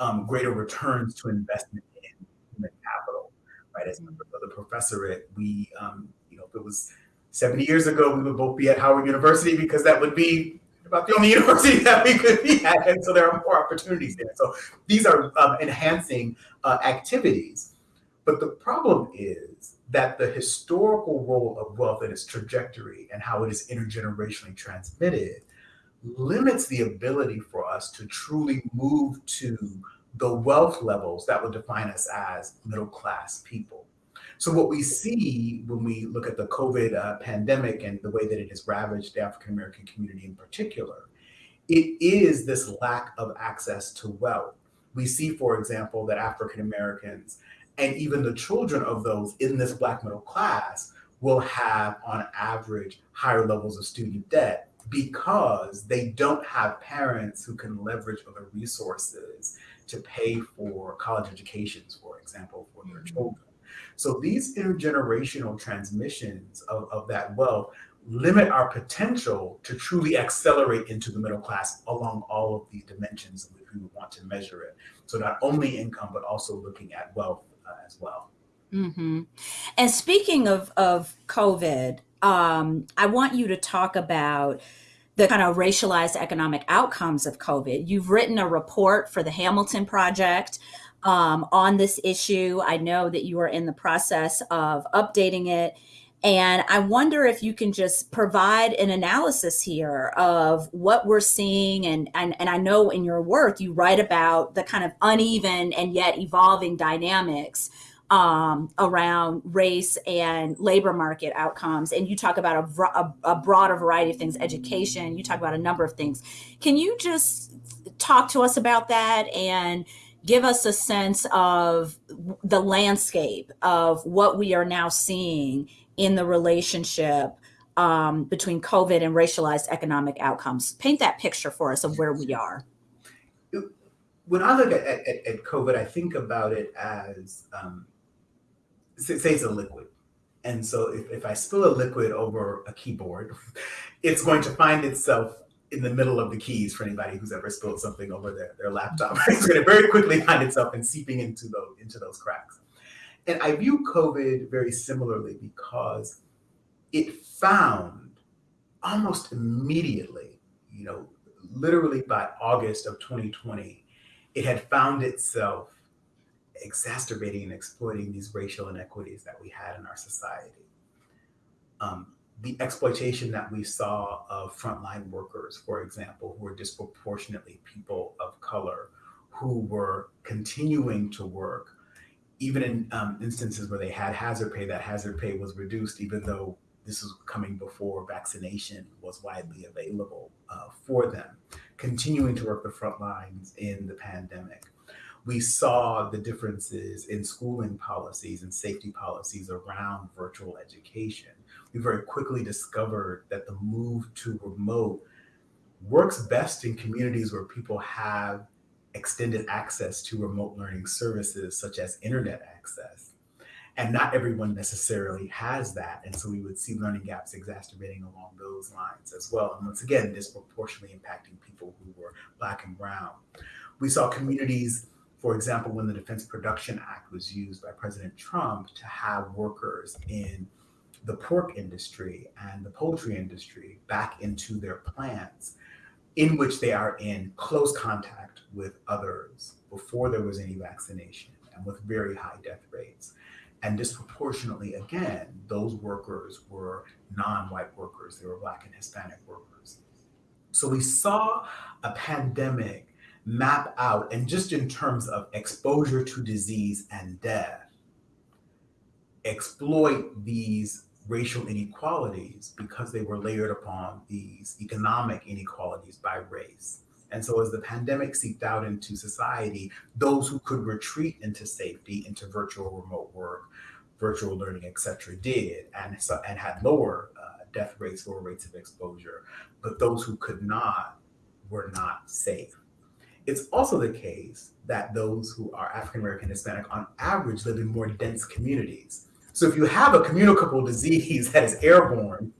um, greater returns to investment in human capital, right? As members of the professorate, we, um, you know, if it was 70 years ago, we would both be at Howard University because that would be about the only university that we could be at. And so there are more opportunities there. So these are um, enhancing uh, activities. But the problem is that the historical role of wealth and its trajectory and how it is intergenerationally transmitted limits the ability for us to truly move to the wealth levels that would define us as middle class people. So what we see when we look at the COVID uh, pandemic and the way that it has ravaged the African American community in particular, it is this lack of access to wealth. We see, for example, that African Americans and even the children of those in this Black middle class will have, on average, higher levels of student debt because they don't have parents who can leverage other resources to pay for college educations, for example, for their mm-hmm. children. So these intergenerational transmissions of, of that wealth limit our potential to truly accelerate into the middle class along all of these dimensions if we want to measure it. So not only income, but also looking at wealth uh, as well. Mm-hmm. And speaking of, of COVID, um, I want you to talk about the kind of racialized economic outcomes of COVID. You've written a report for the Hamilton Project um, on this issue. I know that you are in the process of updating it. And I wonder if you can just provide an analysis here of what we're seeing. And, and, and I know in your work, you write about the kind of uneven and yet evolving dynamics um, around race and labor market outcomes. And you talk about a, a, a broader variety of things, education, you talk about a number of things. Can you just talk to us about that and give us a sense of the landscape of what we are now seeing in the relationship um, between COVID and racialized economic outcomes. Paint that picture for us of where we are. When I look at, at, at COVID, I think about it as, um, say it's a liquid. And so if, if I spill a liquid over a keyboard, it's going to find itself in the middle of the keys for anybody who's ever spilled something over their, their laptop. it's going to very quickly find itself and seeping into those into those cracks. And I view COVID very similarly because it found almost immediately, you know, literally by August of 2020, it had found itself exacerbating and exploiting these racial inequities that we had in our society. Um, the exploitation that we saw of frontline workers, for example, who were disproportionately people of color, who were continuing to work, even in um, instances where they had hazard pay, that hazard pay was reduced, even though this was coming before vaccination was widely available uh, for them, continuing to work the front lines in the pandemic. We saw the differences in schooling policies and safety policies around virtual education we very quickly discovered that the move to remote works best in communities where people have extended access to remote learning services such as internet access. And not everyone necessarily has that. And so we would see learning gaps exacerbating along those lines as well. And once again, disproportionately impacting people who were Black and Brown. We saw communities, for example, when the Defense Production Act was used by President Trump to have workers in the pork industry and the poultry industry back into their plants in which they are in close contact with others before there was any vaccination and with very high death rates. And disproportionately, again, those workers were non white workers, they were Black and Hispanic workers. So we saw a pandemic map out, and just in terms of exposure to disease and death, exploit these racial inequalities because they were layered upon these economic inequalities by race. And so as the pandemic seeped out into society, those who could retreat into safety, into virtual remote work, virtual learning, et cetera, did and, so, and had lower uh, death rates, lower rates of exposure. But those who could not were not safe. It's also the case that those who are African American Hispanic on average live in more dense communities. So if you have a communicable disease that is airborne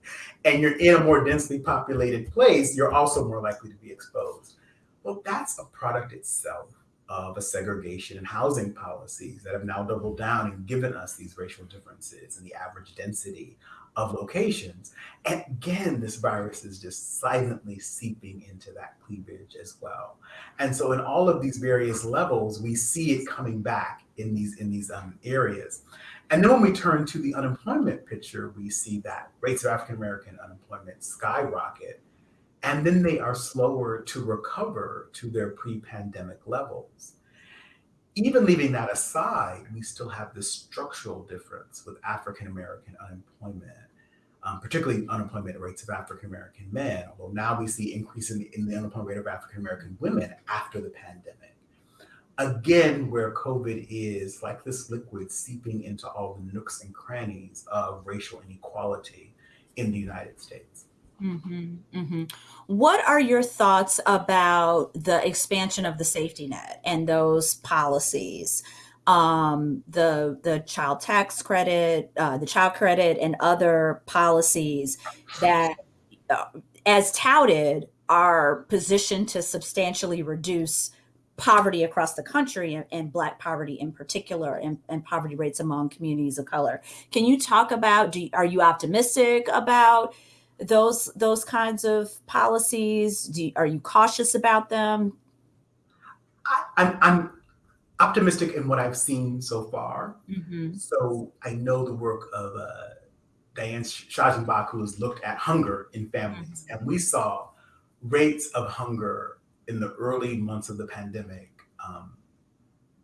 and you're in a more densely populated place, you're also more likely to be exposed. Well, that's a product itself of a segregation and housing policies that have now doubled down and given us these racial differences in the average density of locations. And again, this virus is just silently seeping into that cleavage as well. And so in all of these various levels, we see it coming back in these, in these um, areas. And then when we turn to the unemployment picture, we see that rates of African American unemployment skyrocket and then they are slower to recover to their pre-pandemic levels. Even leaving that aside, we still have this structural difference with African American unemployment, um, particularly unemployment rates of African American men, although now we see increase in the, in the unemployment rate of African American women after the pandemic. Again, where COVID is like this liquid seeping into all the nooks and crannies of racial inequality in the United States. Mm-hmm, mm-hmm. What are your thoughts about the expansion of the safety net and those policies? Um, the the child tax credit, uh, the child credit, and other policies that, uh, as touted, are positioned to substantially reduce poverty across the country and, and black poverty in particular and, and, poverty rates among communities of color. Can you talk about, do, are you optimistic about those those kinds of policies? Do you, are you cautious about them? I, I'm, I'm optimistic in what I've seen so far. Mm-hmm. So I know the work of uh, Diane Schanzenbach, who has looked at hunger in families, mm-hmm. and we saw rates of hunger in the early months of the pandemic um,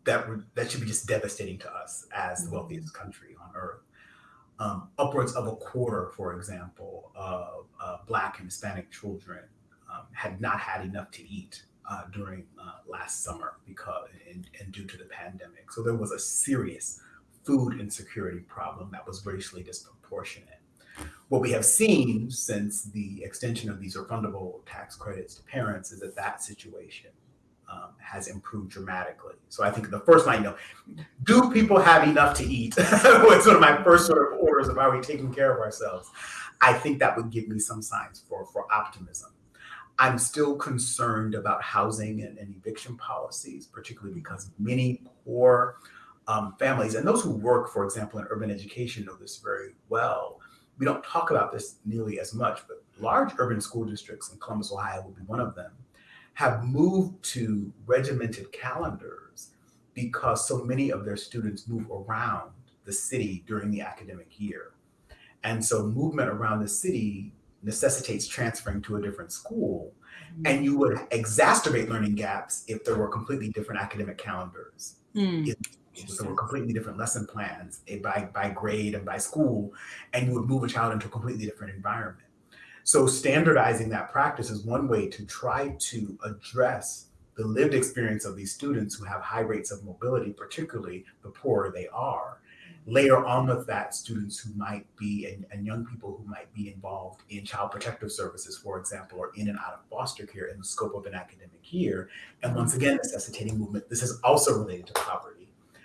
that were that should be just devastating to us as mm-hmm. the wealthiest country on earth um, upwards of a quarter, for example, of uh, Black and Hispanic children um, had not had enough to eat uh, during uh, last summer because and, and, due to the pandemic. So there was a serious food insecurity problem that was racially disproportionate. What we have seen since the extension of these refundable tax credits to parents is that that situation um, has improved dramatically. So I think the first line, know, do people have enough to eat? was sort of my first sort of orders of are we taking care of ourselves? I think that would give me some signs for, for optimism. I'm still concerned about housing and, and eviction policies, particularly because many poor um, families and those who work, for example, in urban education know this very well. We don't talk about this nearly as much, but large urban school districts in Columbus, Ohio would be one of them have moved to regimented calendars because so many of their students move around the city during the academic year. And so movement around the city necessitates transferring to a different school. Mm-hmm. And you would exacerbate learning gaps if there were completely different academic calendars. Mm. If, there were completely different lesson plans eh, by, by grade and by school, and you would move a child into a completely different environment. So standardizing that practice is one way to try to address the lived experience of these students who have high rates of mobility, particularly the poorer they are. Later on with that, students who might be, and, and, young people who might be involved in child protective services, for example, or in and out of foster care in the scope of an academic year. And once again, necessitating movement. This is also related to poverty.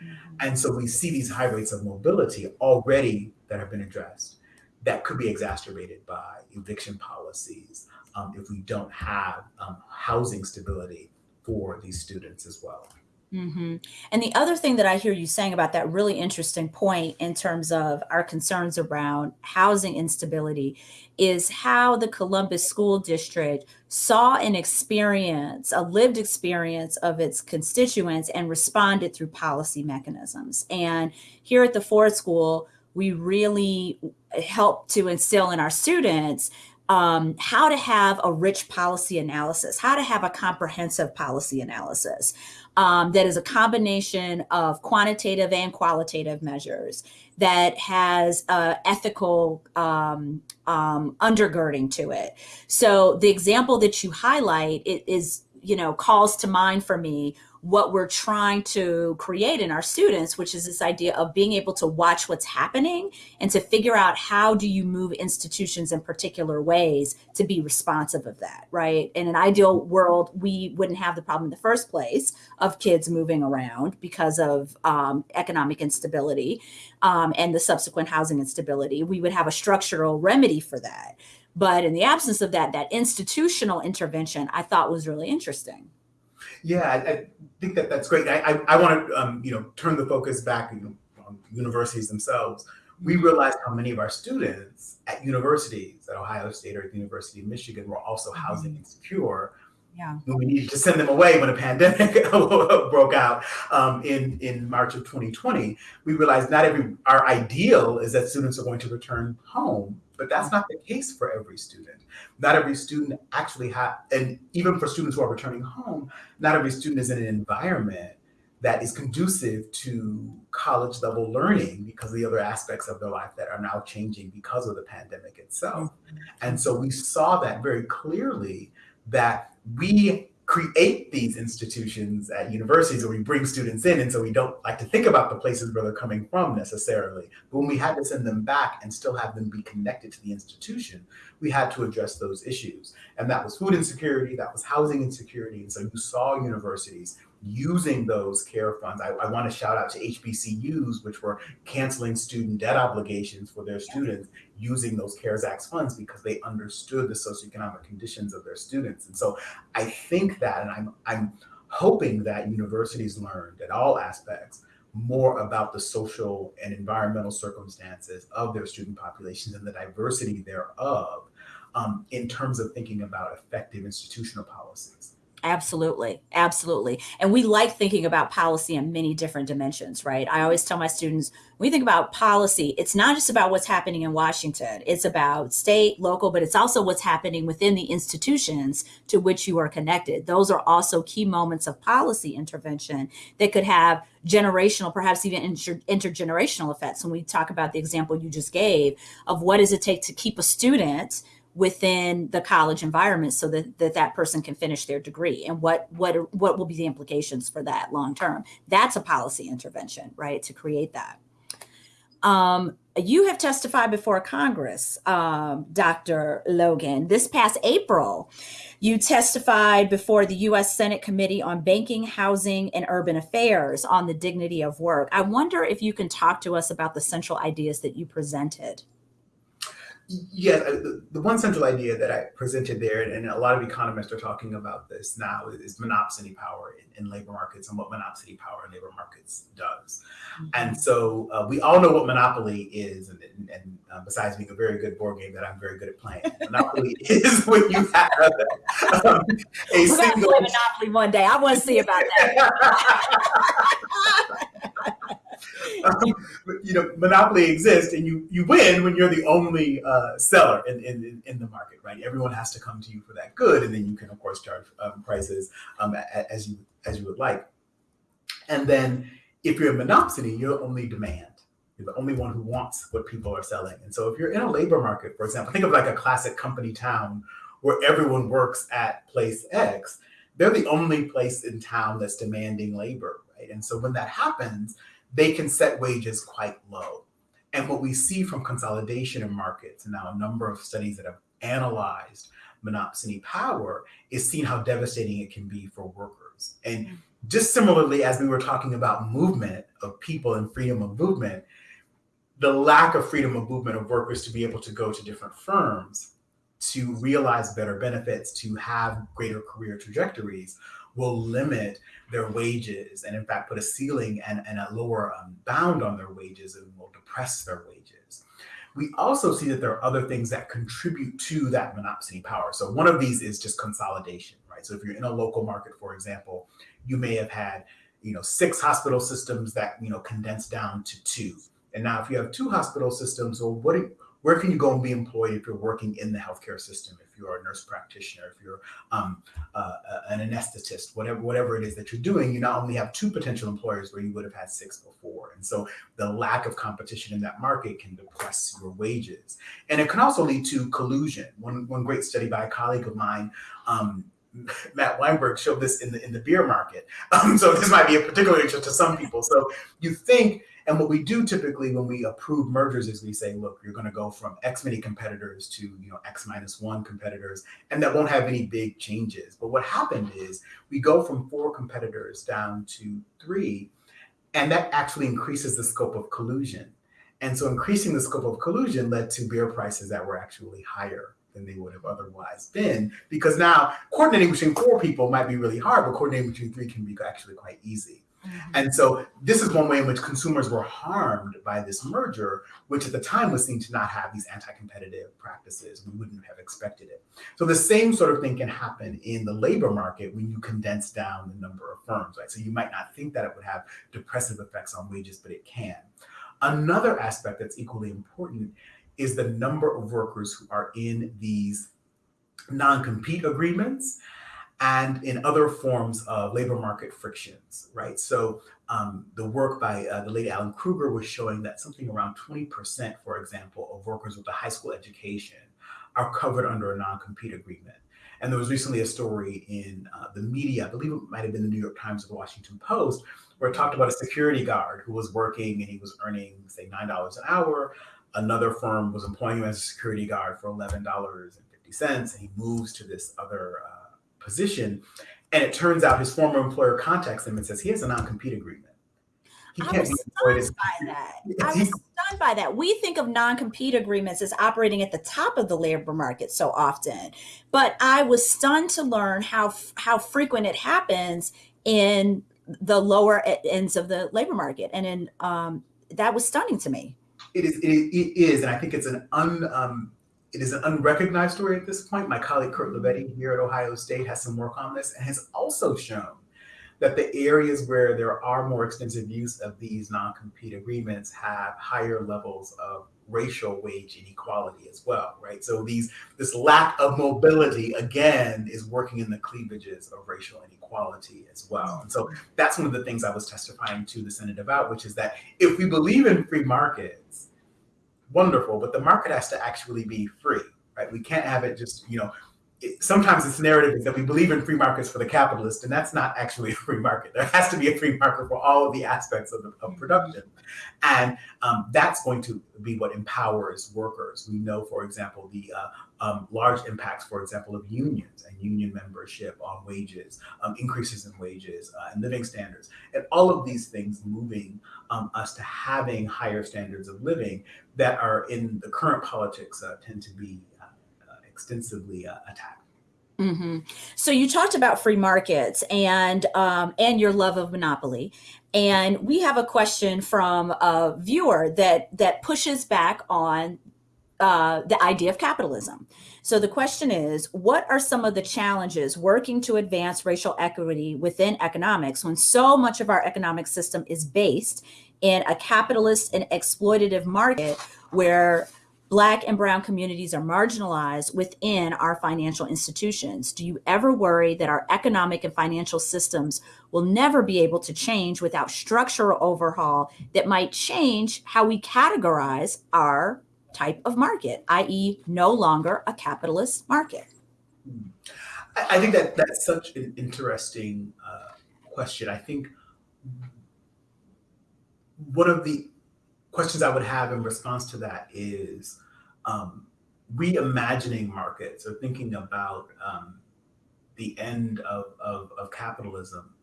Mm-hmm. And so we see these high rates of mobility already that have been addressed that could be exacerbated by eviction policies um, if we don't have um, housing stability for these students as well. Mm-hmm. And the other thing that I hear you saying about that really interesting point in terms of our concerns around housing instability is how the Columbus School District saw an experience, a lived experience of its constituents and responded through policy mechanisms. And here at the Ford School, we really help to instill in our students um, how to have a rich policy analysis, how to have a comprehensive policy analysis um, that is a combination of quantitative and qualitative measures that has uh, ethical um, um, undergirding to it. So the example that you highlight is, you know, calls to mind for me what we're trying to create in our students, which is this idea of being able to watch what's happening and to figure out how do you move institutions in particular ways to be responsive of that, right? In an ideal world, we wouldn't have the problem in the first place of kids moving around because of um, economic instability um, and the subsequent housing instability. We would have a structural remedy for that. But in the absence of that, that institutional intervention I thought was really interesting. Yeah, I, I, think that that's great. I, I, I want to, um, you know, turn the focus back you know, on universities themselves. We mm-hmm. realized how many of our students at universities, at Ohio State or at the University of Michigan, were also mm-hmm. housing insecure. Yeah. We needed to send them away when a pandemic broke out um, in in March of 2020. We realized not every our ideal is that students are going to return home but that's not the case for every student. Not every student actually have, and even for students who are returning home, not every student is in an environment that is conducive to college level learning because of the other aspects of their life that are now changing because of the pandemic itself. Mm-hmm. And so we saw that very clearly that we create these institutions at universities where we bring students in. And so we don't like to think about the places where they're coming from necessarily. But when we had to send them back and still have them be connected to the institution, we had to address those issues. And that was food insecurity, that was housing insecurity. And so you saw universities using those care funds. I, I want to shout out to HBCUs, which were canceling student debt obligations for their students using those CARES Act funds because they understood the socioeconomic conditions of their students. And so I think that, and I'm, I'm hoping that universities learned at all aspects more about the social and environmental circumstances of their student populations and the diversity thereof um, in terms of thinking about effective institutional policies. Absolutely. Absolutely. And we like thinking about policy in many different dimensions, right? I always tell my students, when we think about policy, it's not just about what's happening in Washington. It's about state, local, but it's also what's happening within the institutions to which you are connected. Those are also key moments of policy intervention that could have generational, perhaps even inter intergenerational effects. When we talk about the example you just gave of what does it take to keep a student within the college environment so that, that that person can finish their degree and what what what will be the implications for that long term that's a policy intervention right to create that um, you have testified before Congress, um, Dr. Logan. This past April, you testified before the U.S. Senate Committee on Banking, Housing, and Urban Affairs on the dignity of work. I wonder if you can talk to us about the central ideas that you presented. Yeah, uh, the, the, one central idea that I presented there, and a lot of economists are talking about this now, is monopsony power in, in labor markets and what monopsony power in labor markets does. Mm-hmm. And so uh, we all know what monopoly is, and, and, and uh, besides being a very good board game that I'm very good at playing, monopoly is when you have um, a We're single. Play monopoly one day. I want to see about that. um, you know, monopoly exists, and you you win when you're the only uh, seller in, in in the market, right? Everyone has to come to you for that good, and then you can of course charge um, prices um, as you as you would like. And then if you're a monopsony, you're only demand. You're the only one who wants what people are selling. And so if you're in a labor market, for example, think of like a classic company town where everyone works at place X. They're the only place in town that's demanding labor, right? And so when that happens, they can set wages quite low. And what we see from consolidation in markets, and now a number of studies that have analyzed monopsony power, is seeing how devastating it can be for workers. And mm. just similarly, as we were talking about movement of people and freedom of movement, the lack of freedom of movement of workers to be able to go to different firms to realize better benefits, to have greater career trajectories will limit their wages and in fact put a ceiling and, and a lower um, bound on their wages and will depress their wages. We also see that there are other things that contribute to that monopsony power. So one of these is just consolidation, right? So if you're in a local market, for example, you may have had, you know, six hospital systems that, you know, condense down to two. And now if you have two hospital systems, well, what, Where can you go and be employed if you're working in the healthcare system? You're a nurse practitioner, if you're um, uh, an anesthetist, whatever whatever it is that you're doing, you not only have two potential employers where you would have had six before, and so the lack of competition in that market can depress your wages, and it can also lead to collusion. One one great study by a colleague of mine. Um, Matt Weinberg showed this in the in the beer market. Um, so this might be a particular interest to some people. So you think and what we do typically when we approve mergers is we say, look, you're going to go from X many competitors to you know X minus one competitors, and that won't have any big changes. But what happened is we go from four competitors down to three, and that actually increases the scope of collusion. And so increasing the scope of collusion led to beer prices that were actually higher than they would have otherwise been because now coordinating between four people might be really hard, but coordinating between three can be actually quite easy. Mm-hmm. And so this is one way in which consumers were harmed by this merger, which at the time was seen to not have these anti-competitive practices. We wouldn't have expected it. So the same sort of thing can happen in the labor market when you condense down the number of firms, right? So you might not think that it would have depressive effects on wages, but it can. Another aspect that's equally important is the number of workers who are in these non-compete agreements and in other forms of labor market frictions, right? So um, the work by uh, the late Alan Krueger was showing that something around 20%, for example, of workers with a high school education are covered under a non-compete agreement. And there was recently a story in uh, the media, I believe it might have been the New York Times or the Washington Post, where it talked about a security guard who was working and he was earning, say, $9 an hour. Another firm was employing him as a security guard for $11.50, and he moves to this other uh, position. And it turns out his former employer contacts him and says he has a non-compete agreement. He I was stunned by that. I was stunned by that. We think of non-compete agreements as operating at the top of the labor market so often, but I was stunned to learn how how frequent it happens in the lower ends of the labor market, and in um, that was stunning to me. It is. It, it is, and I think it's an un. Um, it is an unrecognized story at this point. My colleague Kurt Lavetti here at Ohio State has some work on this and has also shown that the areas where there are more extensive use of these non-compete agreements have higher levels of racial wage inequality as well, right? So these this lack of mobility again is working in the cleavages of racial inequality as well. And so that's one of the things I was testifying to the Senate about, which is that if we believe in free markets, wonderful, but the market has to actually be free, right? We can't have it just, you know, it, sometimes this narrative is that we believe in free markets for the capitalist, and that's not actually a free market. There has to be a free market for all of the aspects of, the, of production. And um, that's going to be what empowers workers. We know, for example, the uh, um, large impacts, for example, of unions and union membership on wages, um, increases in wages uh, and living standards, and all of these things moving um, us to having higher standards of living that are in the current politics uh, tend to be uh, uh, extensively uh, attacked. Mm -hmm. So you talked about free markets and um, and your love of monopoly, and we have a question from a viewer that that pushes back on uh, the idea of capitalism. So the question is, what are some of the challenges working to advance racial equity within economics when so much of our economic system is based in a capitalist and exploitative market where Black and Brown communities are marginalized within our financial institutions. Do you ever worry that our economic and financial systems will never be able to change without structural overhaul that might change how we categorize our type of market, i.e. no longer a capitalist market? I think that that's such an interesting uh, question. I think one of the questions I would have in response to that is um, reimagining markets or thinking about um, the end of, of, of capitalism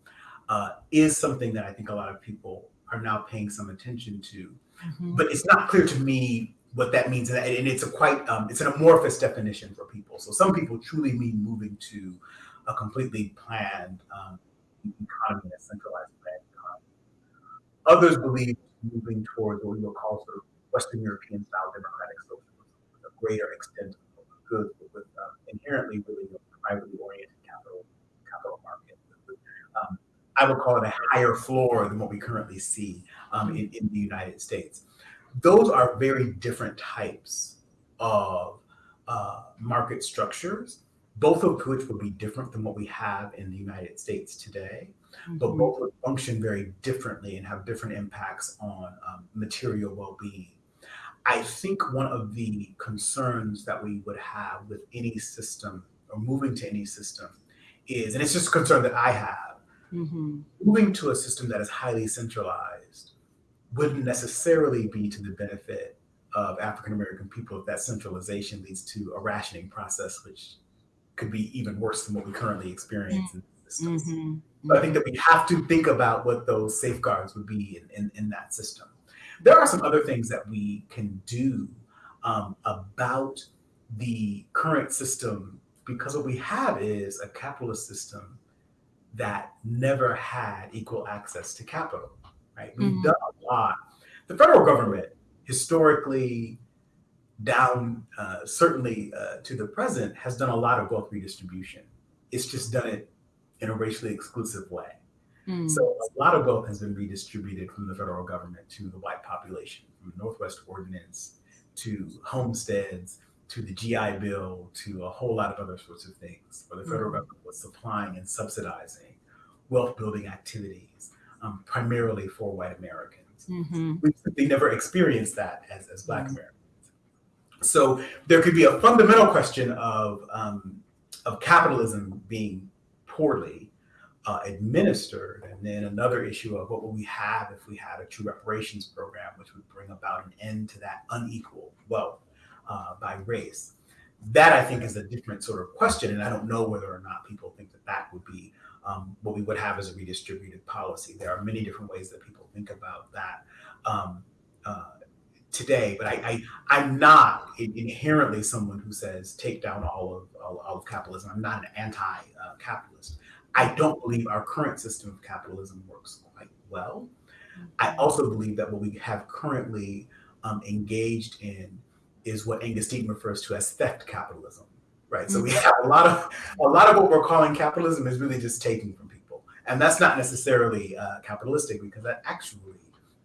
uh, is something that I think a lot of people are now paying some attention to. Mm -hmm. But it's not clear to me what that means, and it's a quite um, it's an amorphous definition for people. So some people truly mean moving to a completely planned um, economy, a centralized planned economy. Others believe moving towards what we will call sort of Western European style democratic socialism with a greater extent of goods, but with um, inherently really privately oriented capital capital market. Um, I would call it a higher floor than what we currently see um, in, in the United States. Those are very different types of uh, market structures, both of which would be different than what we have in the United States today, mm-hmm. but both would function very differently and have different impacts on um, material well being. I think one of the concerns that we would have with any system or moving to any system is, and it's just a concern that I have, mm-hmm. moving to a system that is highly centralized wouldn't necessarily be to the benefit of African American people if that centralization leads to a rationing process, which could be even worse than what we currently experience in systems. Mm-hmm. But I think that we have to think about what those safeguards would be in, in, in that system. There are some other things that we can do um, about the current system because what we have is a capitalist system that never had equal access to capital, right? We've mm-hmm. done a lot. The federal government historically down uh, certainly uh, to the present has done a lot of wealth redistribution. It's just done it in a racially exclusive way. Mm. So a lot of wealth has been redistributed from the federal government to the white population, from the Northwest Ordinance to homesteads to the GI Bill to a whole lot of other sorts of things, where the federal mm. government was supplying and subsidizing wealth building activities, um, primarily for white Americans. Mm-hmm. We simply never experienced that as, as Black mm-hmm. Americans. So there could be a fundamental question of, um, of capitalism being poorly uh, administered, and then another issue of what would we have if we had a true reparations program, which would bring about an end to that unequal wealth uh, by race. That I think is a different sort of question, and I don't know whether or not people think that that would be um, what we would have as a redistributed policy. There are many different ways that people think about that um, uh, today, but I, I am not inherently someone who says take down all of all, all of capitalism. I'm not an anti-capitalist. I don't believe our current system of capitalism works quite well. I mm-hmm. also believe that what we have currently um, engaged in is what Angus Deaton refers to as theft capitalism right? So we mm-hmm. have a lot of a lot of what we're calling capitalism is really just taking from people, and that's not necessarily uh, capitalistic because that actually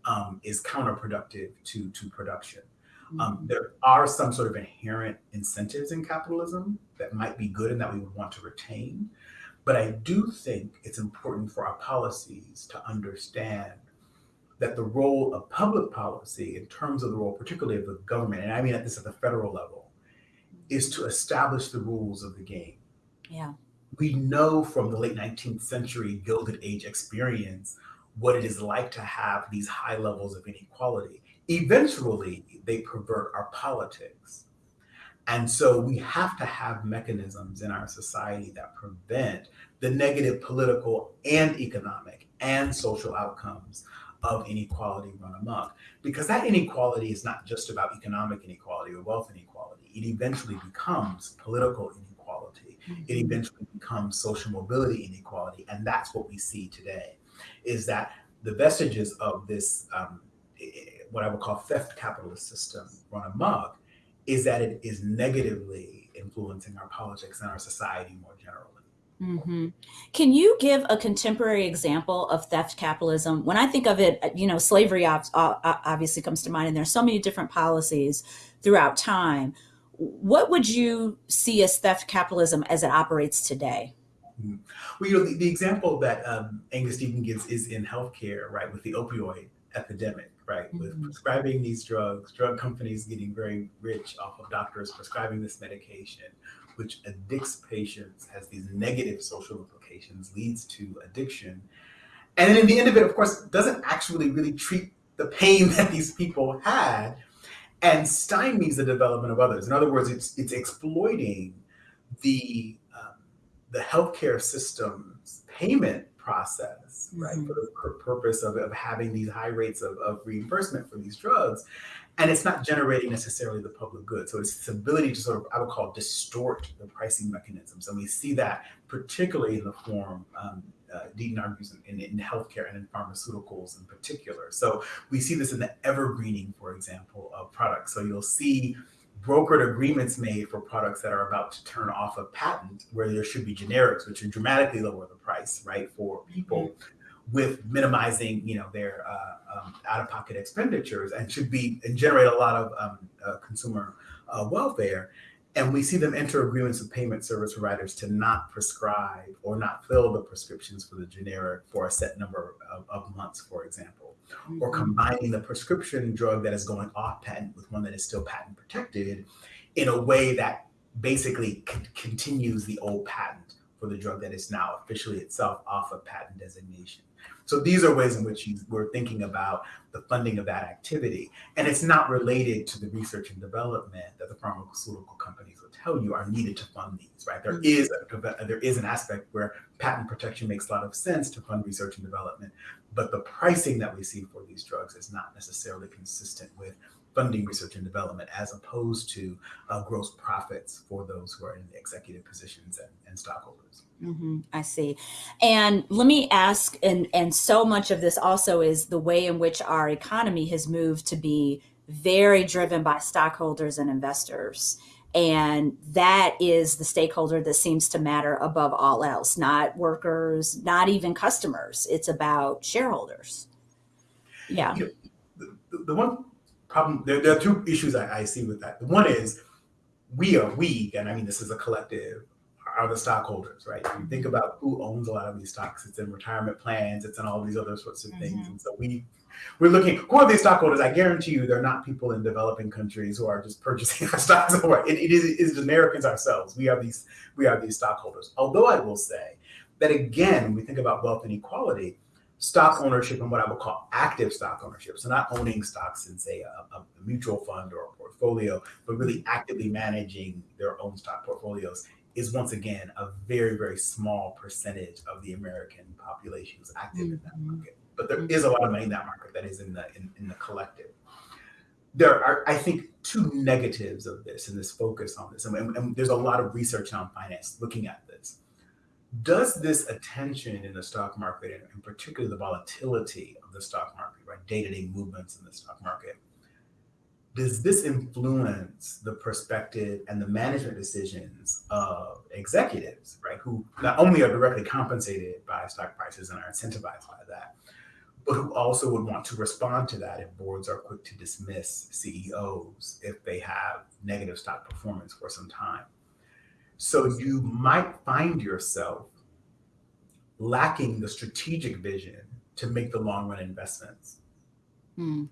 um, is counterproductive to to production. Um, mm-hmm. there are some sort of inherent incentives in capitalism that might be good and that we would want to retain, but I do think it's important for our policies to understand that the role of public policy in terms of the role particularly of the government and i mean at this at the federal level is to establish the rules of the game. Yeah. We know from the late 19th century Gilded Age experience what it is like to have these high levels of inequality. Eventually, they pervert our politics. And so we have to have mechanisms in our society that prevent the negative political and economic and social outcomes of inequality run amok. Because that inequality is not just about economic inequality or wealth inequality it eventually becomes political inequality. Mm-hmm. It eventually becomes social mobility inequality. And that's what we see today is that the vestiges of this, um, what I would call theft capitalist system run amok, is that it is negatively influencing our politics and our society more generally. Mm-hmm. Can you give a contemporary example of theft capitalism? When I think of it, you know, slavery obviously comes to mind, and there's so many different policies throughout time what would you see as theft capitalism as it operates today? Mm-hmm. Well, you know, the, the example that um, Angus Deaton gives is in healthcare, right, with the opioid epidemic, right, mm-hmm. with prescribing these drugs, drug companies getting very rich off of doctors prescribing this medication, which addicts patients, has these negative social implications, leads to addiction. And then in the end of it, of course, doesn't actually really treat the pain that these people had and stymies the development of others. In other words, it's it's exploiting the um, the healthcare system's payment process, right, mm-hmm. for the purpose of, of having these high rates of, of reimbursement for these drugs. And it's not generating necessarily the public good. So it's its ability to sort of, I would call, distort the pricing mechanisms. And we see that particularly in the form um, uh, Deaton argues in, in, in, healthcare and in pharmaceuticals in particular. So we see this in the evergreening, for example, of products. So you'll see brokered agreements made for products that are about to turn off a patent where there should be generics, which would dramatically lower the price, right, for people mm-hmm. with minimizing, you know, their uh, um, out-of-pocket expenditures and should be and generate a lot of um, uh, consumer uh, welfare. And we see them enter agreements with payment service providers to not prescribe or not fill the prescriptions for the generic for a set number of, of months, for example, mm-hmm. or combining the prescription drug that is going off patent with one that is still patent protected in a way that basically continues the old patent for the drug that is now officially itself off of patent designation. So these are ways in which we're thinking about the funding of that activity. And it's not related to the research and development that the pharmaceutical companies will tell you are needed to fund these, right? There mm-hmm. is a, uh, there is an aspect where patent protection makes a lot of sense to fund research and development, but the pricing that we see for these drugs is not necessarily consistent with funding research and development as opposed to uh, gross profits for those who are in executive positions and, and stockholders. Mm-hmm, I see. And let me ask, and, and so much of this also is the way in which our economy has moved to be very driven by stockholders and investors. And that is the stakeholder that seems to matter above all else, not workers, not even customers. It's about shareholders. Yeah. Know, the, the, one problem, there, there are two issues I, I see with that. The one is we are, we, and I mean, this is a collective, are the stockholders, right? You think about who owns a lot of these stocks. It's in retirement plans. It's in all these other sorts of things. Mm-hmm. And so we we're looking who are these stockholders. I guarantee you, they're not people in developing countries who are just purchasing our stocks. It, it is it is Americans ourselves. We are these we are these stockholders. Although I will say that again, when we think about wealth inequality, stock ownership and what I would call active stock ownership. So not owning stocks in say a, a mutual fund or a portfolio, but really actively managing their own stock portfolios is once again a very, very small percentage of the American population who's active mm-hmm. in that mm-hmm. market. But there mm-hmm. a lot of money in that market that is in the in, in the collective. There are, I think, two negatives of this and this focus on this. And, and, and there's a lot of research on finance looking at. Does this attention in the stock market, and, particularly the volatility of the stock market, right, day-to-day movements in the stock market, does this influence the perspective and the management decisions of executives, right, who not only are directly compensated by stock prices and are incentivized by that, but who also would want to respond to that if boards are quick to dismiss CEOs if they have negative stock performance for some time. So you might find yourself lacking the strategic vision to make the long run investments. Mm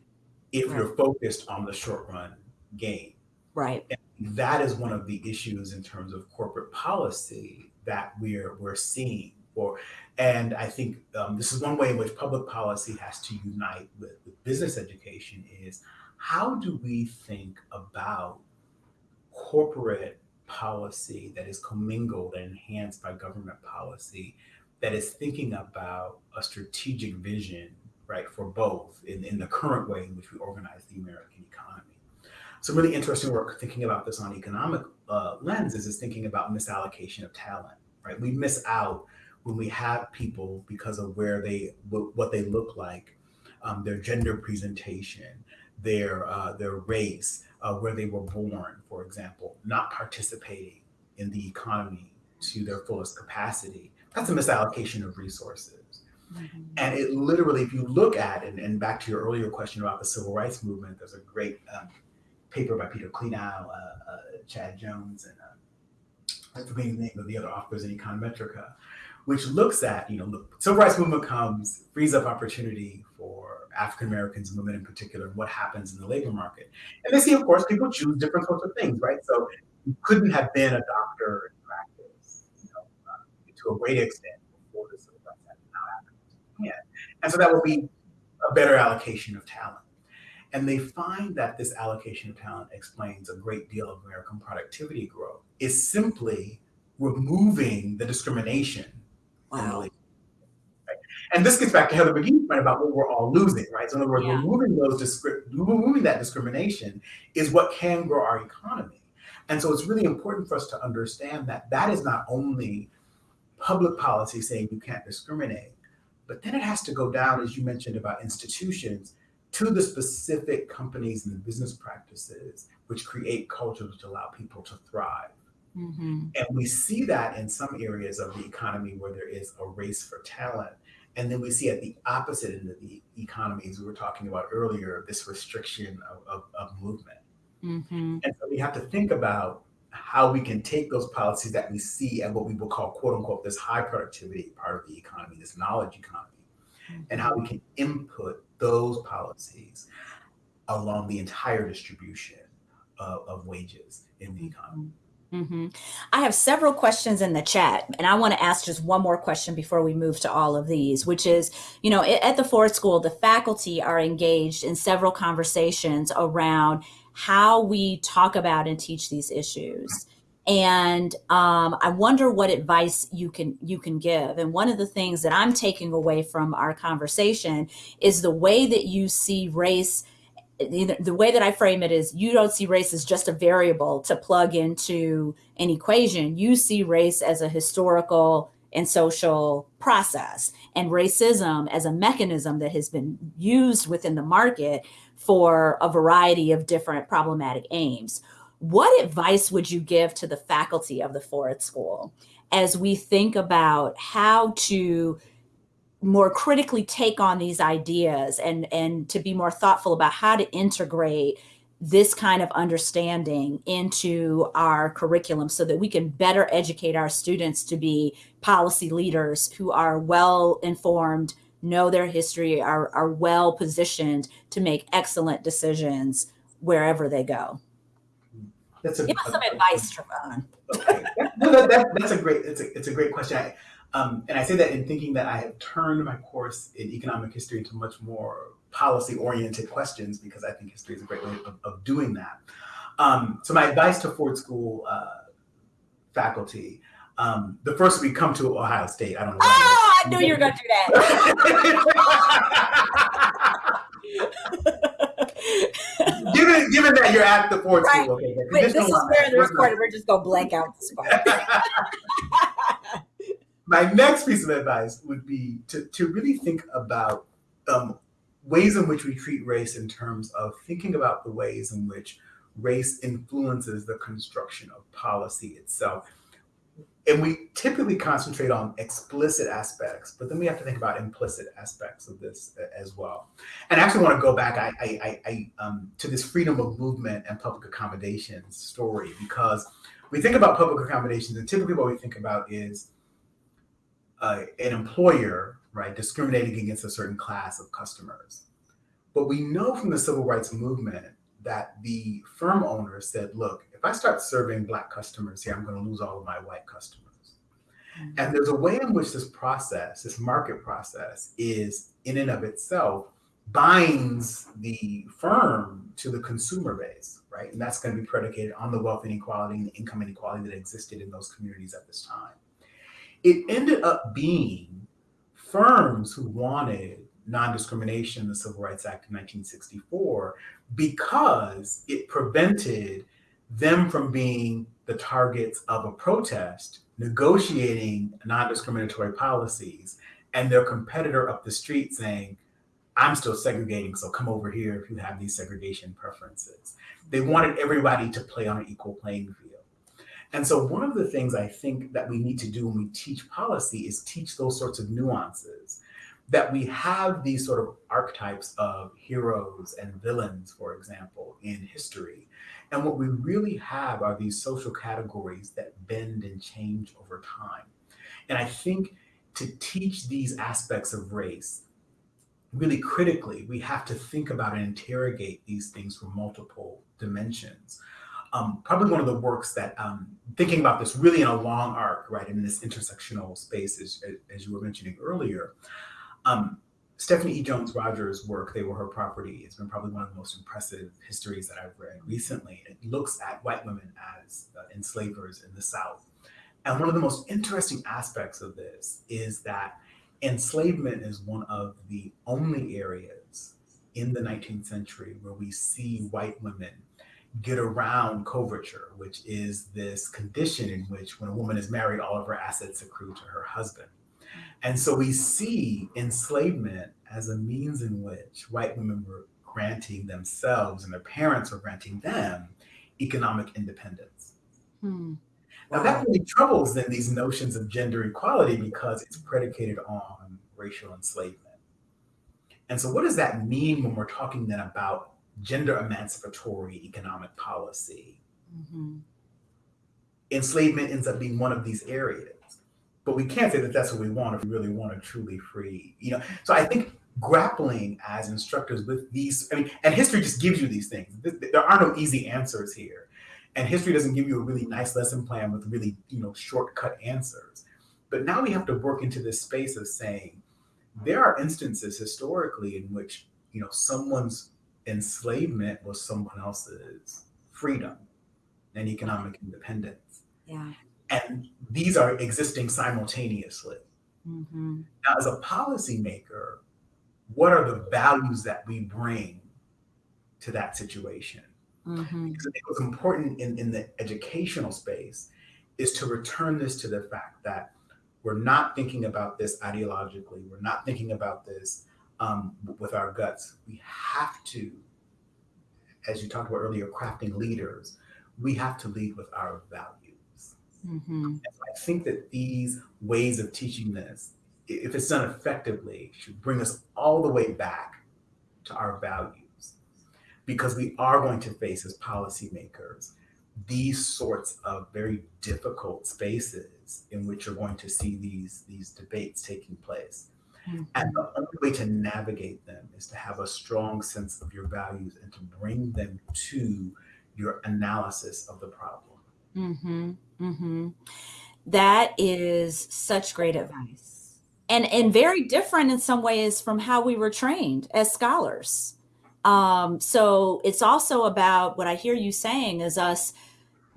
if right. you're focused on the short run gain. Right. And that is one of the issues in terms of corporate policy that we're we're seeing. For, and I think um, this is one way in which public policy has to unite with, with business education is how do we think about corporate policy that is commingled and enhanced by government policy that is thinking about a strategic vision right, for both in, in the current way in which we organize the American economy. Some really interesting work thinking about this on economic uh, lenses is thinking about misallocation of talent, right? We miss out when we have people because of where they, what they look like, um, their gender presentation, their, uh, their race, uh, where they were born, for example, not participating in the economy to their fullest capacity. That's a misallocation of resources. Mm-hmm. And it literally, if you look at it, and back to your earlier question about the civil rights movement, there's a great um, paper by Peter Klenow, uh, uh, Chad Jones, and uh, I forget the name of the other authors in Econometrica, which looks at, you know, the civil rights movement comes, frees up opportunity for African Americans and women in particular, and what happens in the labor market. And they see, of course, people choose different sorts of things, right? So you couldn't have been a doctor in practice, you know, uh, to a great extent and so that will be a better allocation of talent. And they find that this allocation of talent explains a great deal of American productivity growth is simply removing the discrimination. Wow. And this gets back to Heather McGhee's point about what we're all losing, right? So in other words, yeah. removing those removing that discrimination is what can grow our economy. And so it's really important for us to understand that that is not only public policy saying you can't discriminate, but then it has to go down, as you mentioned about institutions, to the specific companies and the business practices which create cultures which allow people to thrive. Mm-hmm. And we see that in some areas of the economy where there is a race for talent. And then we see at the opposite end of the economies we were talking about earlier, this restriction of, of, of movement. Mm-hmm. And so we have to think about how we can take those policies that we see at what we will call quote unquote this high productivity part of the economy, this knowledge economy, mm-hmm. and how we can input those policies along the entire distribution of, of wages in the economy. Mm-hmm. I have several questions in the chat, and I want to ask just one more question before we move to all of these, which is you know, at the Ford School, the faculty are engaged in several conversations around how we talk about and teach these issues. And um, I wonder what advice you can you can give. And one of the things that I'm taking away from our conversation is the way that you see race the way that I frame it is you don't see race as just a variable to plug into an equation. You see race as a historical and social process and racism as a mechanism that has been used within the market for a variety of different problematic aims. What advice would you give to the faculty of the Ford School as we think about how to more critically take on these ideas and and to be more thoughtful about how to integrate this kind of understanding into our curriculum so that we can better educate our students to be policy leaders who are well informed know their history are, are well positioned to make excellent decisions wherever they go that's a, give us some advice Trevon. okay. no, that, that, that's a great it's a, it's a great question I, um, and I say that in thinking that I have turned my course in economic history into much more policy oriented questions because I think history is a great way of, of doing that. Um, so my advice to Ford School uh, faculty, um, the first we come to Ohio State. I don't know. Oh, I knew you were going to do that. given, given that you're at the Ford right. School, okay. Wait, this is where the recorded. We're just going to blank out the spot my next piece of advice would be to, to really think about um, ways in which we treat race in terms of thinking about the ways in which race influences the construction of policy itself. And we typically concentrate on explicit aspects, but then we have to think about implicit aspects of this as well. And I actually want to go back I, I, I, um, to this freedom of movement and public accommodations story because we think about public accommodations, and typically what we think about is uh, an employer, right, discriminating against a certain class of customers. But we know from the civil rights movement that the firm owner said, look, if I start serving black customers here, I'm going to lose all of my white customers. Mm-hmm. And there's a way in which this process, this market process, is in and of itself binds the firm to the consumer base, right? And that's going to be predicated on the wealth inequality and the income inequality that existed in those communities at this time it ended up being firms who wanted non-discrimination in the Civil Rights Act of 1964 because it prevented them from being the targets of a protest negotiating non-discriminatory policies and their competitor up the street saying i'm still segregating so come over here if you have these segregation preferences. They wanted everybody to play on an equal playing field and so one of the things I think that we need to do when we teach policy is teach those sorts of nuances that we have these sort of archetypes of heroes and villains, for example, in history. And what we really have are these social categories that bend and change over time. And I think to teach these aspects of race, really critically, we have to think about and interrogate these things from multiple dimensions um, probably one of the works that um, thinking about this really in a long arc, right, in this intersectional space, as, as you were mentioning earlier. Um, Stephanie E. Jones Rogers' work, They Were Her Property, has been probably one of the most impressive histories that I've read recently. It looks at white women as uh, enslavers in the South. And one of the most interesting aspects of this is that enslavement is one of the only areas in the 19th century where we see white women get around coverture, which is this condition in which when a woman is married, all of her assets accrue to her husband. And so we see enslavement as a means in which white women were granting themselves and their parents were granting them economic independence. Hmm. Now that really troubles then these notions of gender equality because it's predicated on racial enslavement. And so what does that mean when we're talking then about gender emancipatory economic policy. Mm-hmm. Enslavement ends up being one of these areas. But we can't say that that's what we want if we really want to truly free, you know. So I think grappling as instructors with these, I mean, and history just gives you these things. There are no easy answers here. And history doesn't give you a really nice lesson plan with really, you know, shortcut answers. But now we have to work into this space of saying there are instances historically in which, you know, someone's enslavement was someone else's freedom and economic independence. Yeah. And these are existing simultaneously. Mm-hmm. Now, as a policymaker, what are the values that we bring to that situation? Mm-hmm. Because I think what's important in, in the educational space is to return this to the fact that we're not thinking about this ideologically. We're not thinking about this um, with our guts. We have to, as you talked about earlier, crafting leaders, we have to lead with our values. Mm-hmm. So I think that these ways of teaching this, if it's done effectively, should bring us all the way back to our values because we are going to face as policymakers these sorts of very difficult spaces in which you're going to see these these debates taking place mm-hmm. and the only way to navigate them is to have a strong sense of your values and to bring them to your analysis of the problem mm-hmm. Mm-hmm. That is such great advice and and very different in some ways from how we were trained as scholars um, so it's also about what I hear you saying is us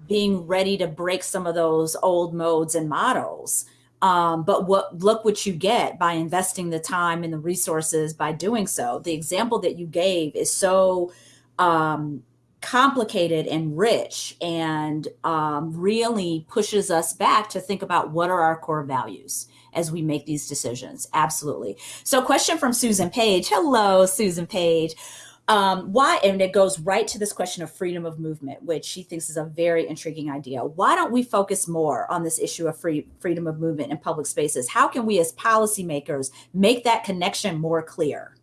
being ready to break some of those old modes and models. Um, but what look what you get by investing the time and the resources by doing so. The example that you gave is so um, complicated and rich and um, really pushes us back to think about what are our core values as we make these decisions. Absolutely. So, question from Susan Page. Hello, Susan Page. Um, why, and it goes right to this question of freedom of movement, which she thinks is a very intriguing idea. Why don't we focus more on this issue of free freedom of movement in public spaces? How can we, as policymakers, make that connection more clear?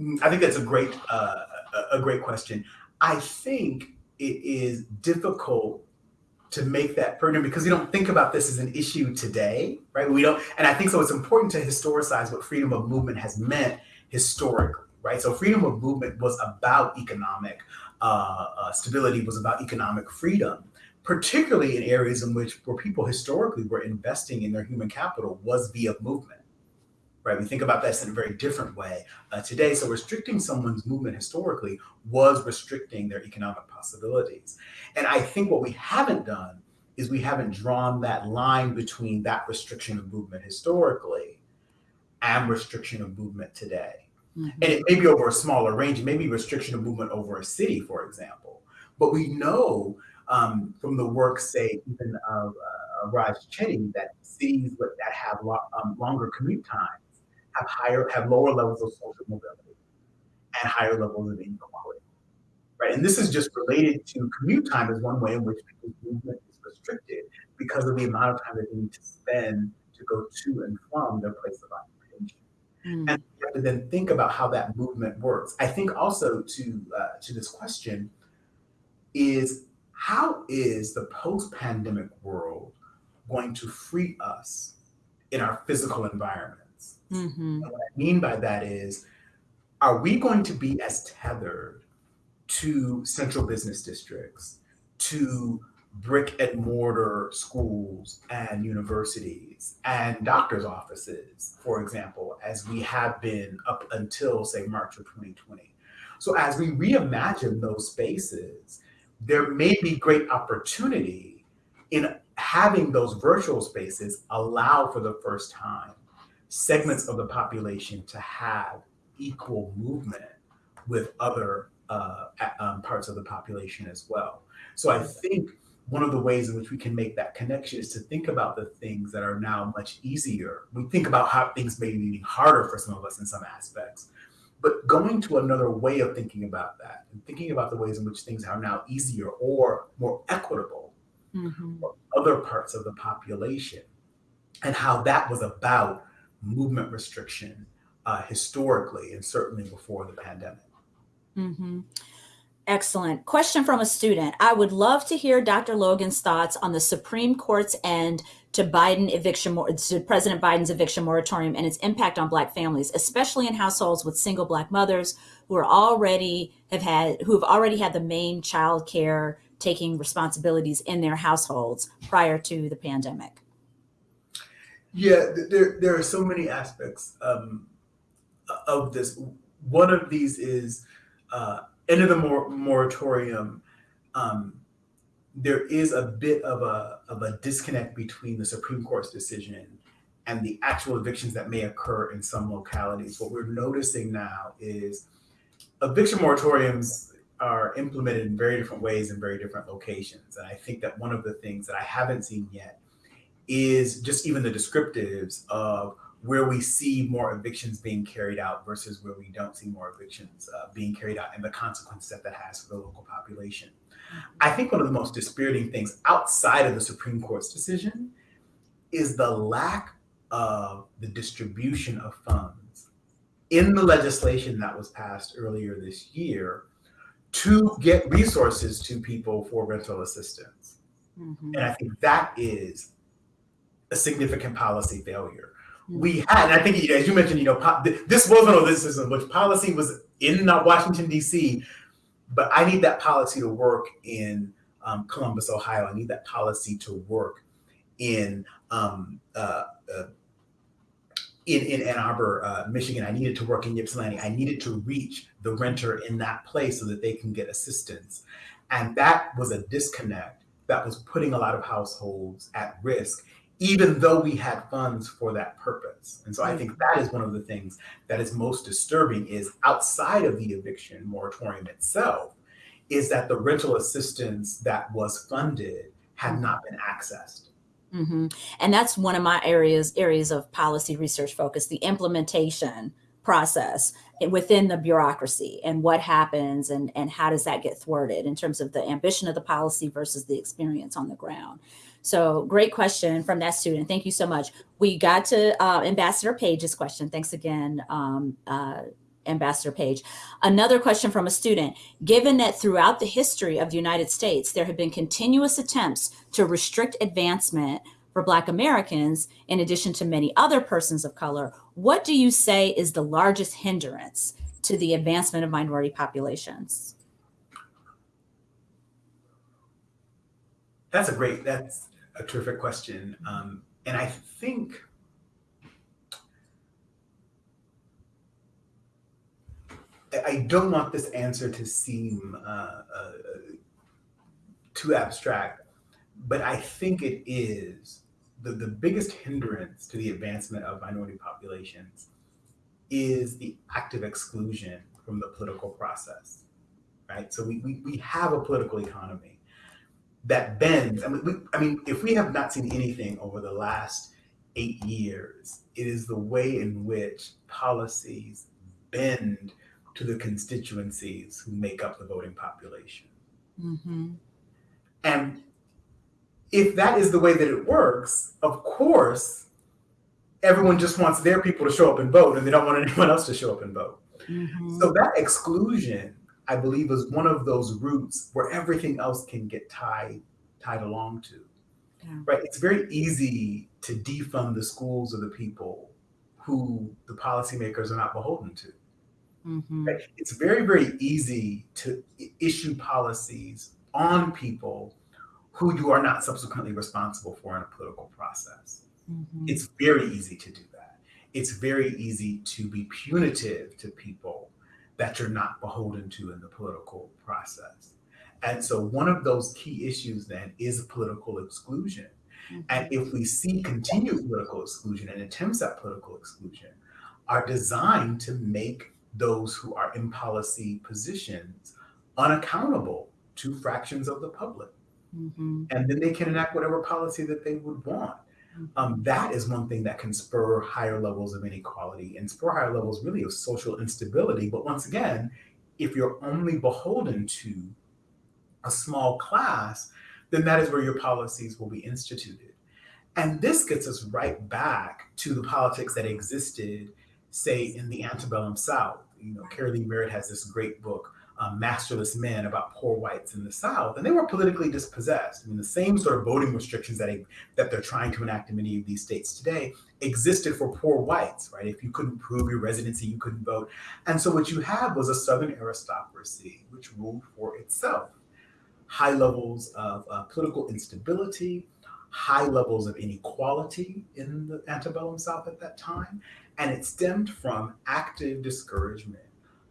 Mm, I think that's a great uh, a great question. I think it is difficult to make that pertinent because we don't think about this as an issue today, right? We don't, and I think so. It's important to historicize what freedom of movement has meant historically right? So freedom of movement was about economic uh, uh, stability, was about economic freedom, particularly in areas in which where people historically were investing in their human capital was via movement. Right, we think about this in a very different way uh, today. So, restricting someone's movement historically was restricting their economic possibilities. And I think what we haven't done is we haven't drawn that line between that restriction of movement historically and restriction of movement today. Mm-hmm. And it may be over a smaller range, maybe restriction of movement over a city, for example. But we know um, from the work, say, even of uh, Raj Chetty, that cities that have lo- um, longer commute times have higher, have lower levels of social mobility and higher levels of inequality. Right, and this is just related to commute time as one way in which people's movement is restricted because of the amount of time that they need to spend to go to and from their place of occupation. Mm. And you have to then think about how that movement works. I think also to uh, to this question is how is the post-pandemic world going to free us in our physical environments? Mm-hmm. what I mean by that is, are we going to be as tethered to central business districts, to brick and mortar schools and universities and doctors' offices, for example, as we have been up until, say, March of 2020. So, as we reimagine those spaces, there may be great opportunity in having those virtual spaces allow for the first time segments of the population to have equal movement with other uh, um, parts of the population as well. So I think one of the ways in which we can make that connection is to think about the things that are now much easier. We think about how things may be even harder for some of us in some aspects, but going to another way of thinking about that and thinking about the ways in which things are now easier or more equitable mm-hmm. for other parts of the population and how that was about movement restriction uh, historically and certainly before the pandemic. Mm-hmm. Excellent. Question from a student. I would love to hear Dr. Logan's thoughts on the Supreme Court's end to Biden eviction, to President Biden's eviction moratorium and its impact on Black families, especially in households with single Black mothers who are already have had who have already had the main child care taking responsibilities in their households prior to the pandemic. Yeah, there there are so many aspects um, of this. One of these is. Uh, end of the mor- moratorium, um, there is a bit of a of a disconnect between the Supreme Court's decision and the actual evictions that may occur in some localities. What we're noticing now is eviction moratoriums are implemented in very different ways in very different locations. And I think that one of the things that I haven't seen yet is just even the descriptives of where we see more evictions being carried out versus where we don't see more evictions uh, being carried out and the consequences that that has for the local population. I think one of the most dispiriting things outside of the Supreme Court's decision is the lack of the distribution of funds in the legislation that was passed earlier this year to get resources to people for rental assistance. Mm-hmm. And I think that is a significant policy failure we had, and I think as you mentioned, you know, this was one of those instances which policy was in Washington D.C., but I need that policy to work in um, Columbus, Ohio. I need that policy to work in um, uh, uh, in, in Ann Arbor, uh, Michigan. I needed to work in Ypsilanti. I needed to reach the renter in that place so that they can get assistance, and that was a disconnect that was putting a lot of households at risk even though we had funds for that purpose. And so I think that is one of the things that is most disturbing is outside of the eviction moratorium itself, is that the rental assistance that was funded had not been accessed. Mm-hmm. And that's one of my areas areas of policy research focus, the implementation process within the bureaucracy and what happens and, and how does that get thwarted in terms of the ambition of the policy versus the experience on the ground. So great question from that student. Thank you so much. We got to uh, Ambassador Page's question. Thanks again, um, uh, Ambassador Page. Another question from a student. Given that throughout the history of the United States, there have been continuous attempts to restrict advancement for Black Americans, in addition to many other persons of color, what do you say is the largest hindrance to the advancement of minority populations? That's a great, that's a terrific question. Um, and I think I don't want this answer to seem uh, uh, too abstract, but I think it is the, the biggest hindrance to the advancement of minority populations is the active exclusion from the political process, right? So we, we, we have a political economy that bends. I mean, we, I mean, if we have not seen anything over the last eight years, it is the way in which policies bend to the constituencies who make up the voting population. Mm-hmm. And if that is the way that it works, of course, everyone just wants their people to show up and vote and they don't want anyone else to show up and vote. Mm-hmm. So that exclusion I believe is one of those roots where everything else can get tied tied along to. Yeah. Right? It's very easy to defund the schools of the people who the policymakers are not beholden to. Mm-hmm. Right? It's very, very easy to issue policies on people who you are not subsequently responsible for in a political process. Mm-hmm. It's very easy to do that. It's very easy to be punitive to people that you're not beholden to in the political process. And so, one of those key issues then is political exclusion. Mm-hmm. And if we see continued political exclusion and attempts at political exclusion are designed to make those who are in policy positions unaccountable to fractions of the public. Mm-hmm. And then they can enact whatever policy that they would want. Um, that is one thing that can spur higher levels of inequality and spur higher levels really of social instability. But once again, if you're only beholden to a small class, then that is where your policies will be instituted. And this gets us right back to the politics that existed, say, in the antebellum South. You know, Keri Leigh Merritt has this great book, um, masterless men about poor whites in the South, and they were politically dispossessed. I mean, the same sort of voting restrictions that, that they're trying to enact in many of these states today existed for poor whites, right? If you couldn't prove your residency, you couldn't vote. And so what you had was a Southern aristocracy which ruled for itself. High levels of uh, political instability, high levels of inequality in the antebellum South at that time, and it stemmed from active discouragement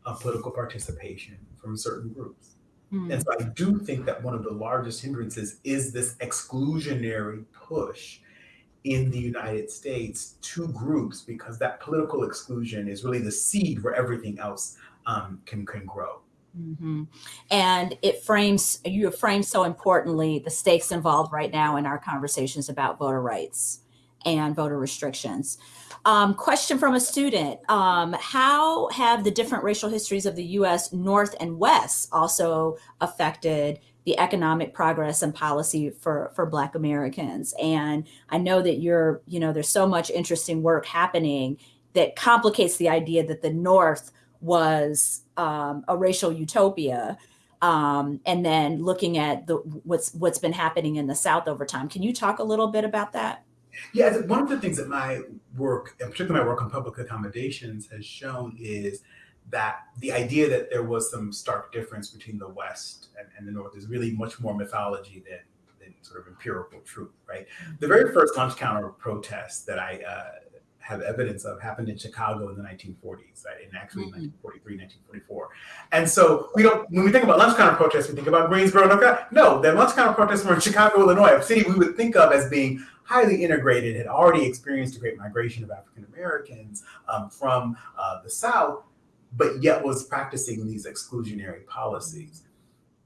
of political participation from certain groups. Mm. And so I do think that one of the largest hindrances is this exclusionary push in the United States to groups because that political exclusion is really the seed where everything else um, can, can grow. Mm-hmm. And it frames, you have framed so importantly the stakes involved right now in our conversations about voter rights and voter restrictions. Um, question from a student um, How have the different racial histories of the US North and West also affected the economic progress and policy for, for Black Americans? And I know that you're, you know, there's so much interesting work happening that complicates the idea that the North was um, a racial utopia. Um, and then looking at the what's what's been happening in the South over time. Can you talk a little bit about that? Yeah, one of the things that my work, and particularly my work on public accommodations, has shown is that the idea that there was some stark difference between the West and, and the North is really much more mythology than, than sort of empirical truth, right? The very first lunch counter protest that I uh, have evidence of happened in Chicago in the 1940s, right? And actually mm-hmm. 1943, 1944. And so we don't, when we think about lunch counter protests, we think about Greensboro, North Carolina. No, the lunch counter protests were in Chicago, Illinois, a city we would think of as being highly integrated, had already experienced a great migration of African Americans um, from uh, the South, but yet was practicing these exclusionary policies.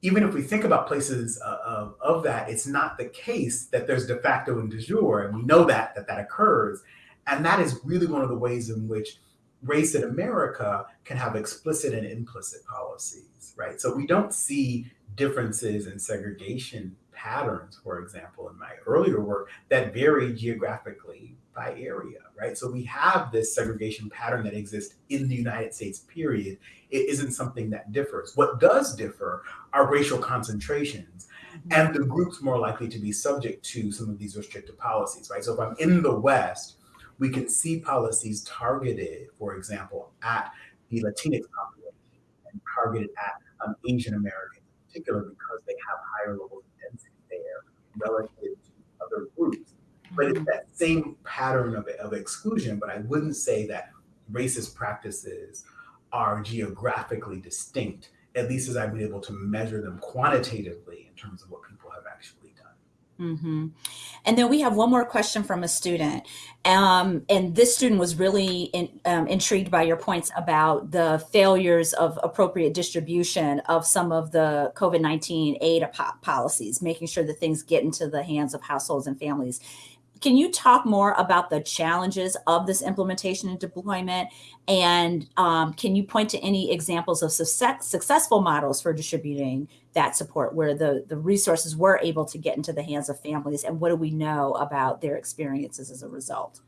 Even if we think about places uh, of, of that, it's not the case that there's de facto and de jure, and we know that that that occurs. And that is really one of the ways in which race in America can have explicit and implicit policies, right? So we don't see differences in segregation patterns, for example, in my earlier work that vary geographically by area, right? So we have this segregation pattern that exists in the United States, period. It isn't something that differs. What does differ are racial concentrations and the groups more likely to be subject to some of these restrictive policies, right? So if I'm in the West, we can see policies targeted, for example, at the Latinx population and targeted at um, Asian Americans in particular because they have higher levels of density there relative to other groups. But it's that same pattern of, of exclusion, but I wouldn't say that racist practices are geographically distinct, at least as I've been able to measure them quantitatively in terms of what people have actually Mm-hmm. And then we have one more question from a student. Um, and this student was really in, um, intrigued by your points about the failures of appropriate distribution of some of the COVID 19 aid policies, making sure that things get into the hands of households and families. Can you talk more about the challenges of this implementation and deployment? And um, can you point to any examples of success, successful models for distributing that support where the, the resources were able to get into the hands of families? And what do we know about their experiences as a result?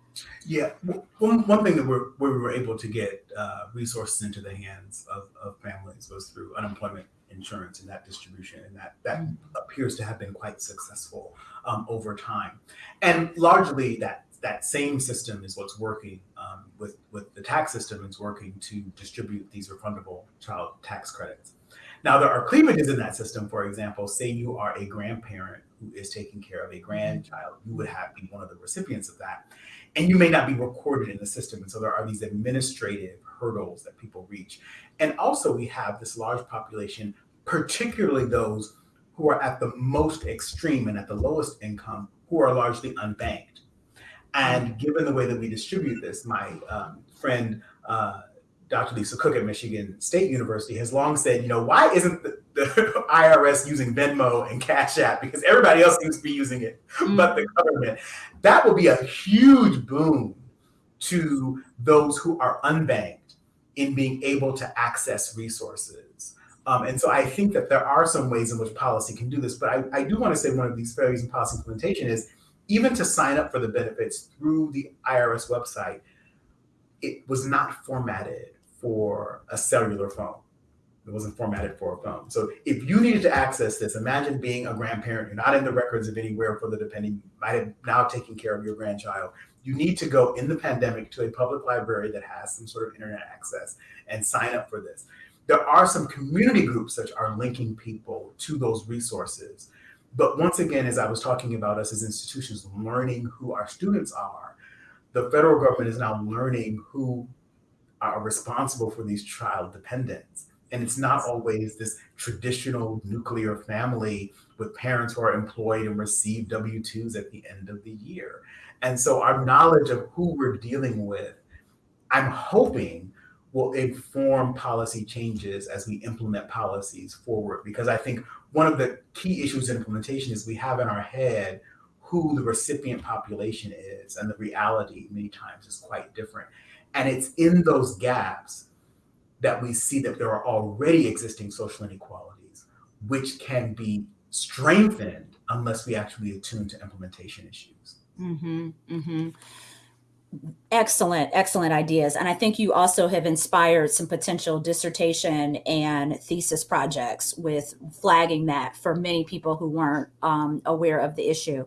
Yeah, one, one thing that we're, we were able to get uh, resources into the hands of, of families was through unemployment insurance and that distribution, and that that mm. appears to have been quite successful um, over time. And largely, that that same system is what's working um, with with the tax system. It's working to distribute these refundable child tax credits. Now, there are cleavages in that system. For example, say you are a grandparent who is taking care of a mm-hmm. grandchild, you would have be one of the recipients of that, and you may not be recorded in the system. And so there are these administrative hurdles that people reach. And also, we have this large population particularly those who are at the most extreme and at the lowest income, who are largely unbanked. And given the way that we distribute this, my um, friend, uh, Dr. Lisa Cook at Michigan State University has long said, you know, why isn't the, the IRS using Venmo and Cash App? Because everybody else seems to be using it, mm. but the government. That will be a huge boon to those who are unbanked in being able to access resources. Um, and so I think that there are some ways in which policy can do this. But I, I do want to say one of these failures in policy implementation is even to sign up for the benefits through the IRS website, it was not formatted for a cellular phone. It wasn't formatted for a phone. So if you needed to access this, imagine being a grandparent. You're not in the records of anywhere for the dependent. You might have now taken care of your grandchild. You need to go in the pandemic to a public library that has some sort of internet access and sign up for this. There are some community groups that are linking people to those resources. But once again, as I was talking about us as institutions learning who our students are, the federal government is now learning who are responsible for these child dependents. And it's not always this traditional nuclear family with parents who are employed and receive W 2s at the end of the year. And so our knowledge of who we're dealing with, I'm hoping will inform policy changes as we implement policies forward. Because I think one of the key issues in implementation is we have in our head who the recipient population is, and the reality many times is quite different. And it's in those gaps that we see that there are already existing social inequalities, which can be strengthened unless we actually attune to implementation issues. Mm-hmm, mm-hmm. Excellent, excellent ideas. And I think you also have inspired some potential dissertation and thesis projects with flagging that for many people who weren't um, aware of the issue.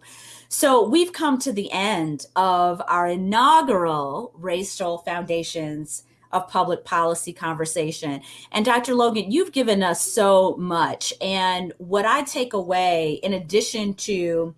So we've come to the end of our inaugural Racial Foundations of public policy conversation. And Dr. Logan, you've given us so much. And what I take away, in addition to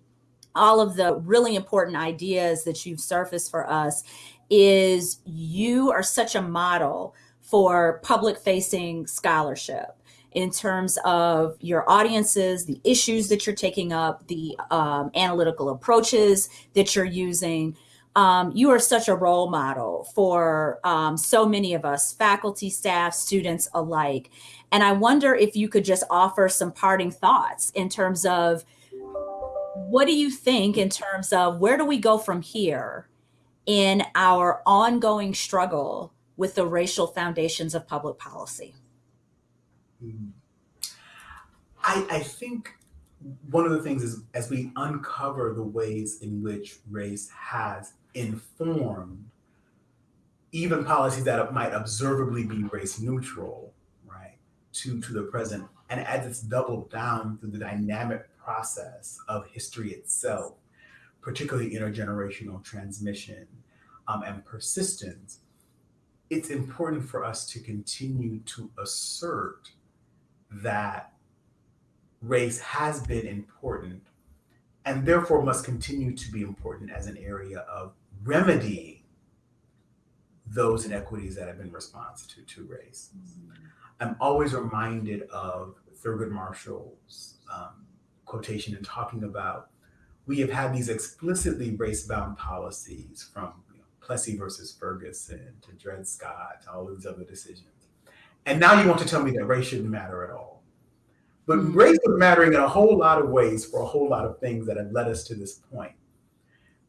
all of the really important ideas that you've surfaced for us, is you are such a model for public facing scholarship in terms of your audiences, the issues that you're taking up, the um, analytical approaches that you're using um, you are such a role model for um, so many of us, faculty, staff, students alike. And I wonder if you could just offer some parting thoughts in terms of what do you think in terms of where do we go from here in our ongoing struggle with the racial foundations of public policy? I, I think one of the things is as we uncover the ways in which race has informed even policies that might observably be race neutral, right, to, to the present. And as it's doubled down through the dynamic process of history itself, particularly intergenerational transmission um, and persistence, it's important for us to continue to assert that race has been important and therefore must continue to be important as an area of remedying those inequities that have been responsive to, to race. Mm-hmm. I'm always reminded of Thurgood Marshall's um, quotation and talking about we have had these explicitly race-bound policies from you know, Plessy versus Ferguson to Dred Scott to all these other decisions. And now you want to tell me that race shouldn't matter at all. But mm-hmm. race is mattering in a whole lot of ways for a whole lot of things that have led us to this point.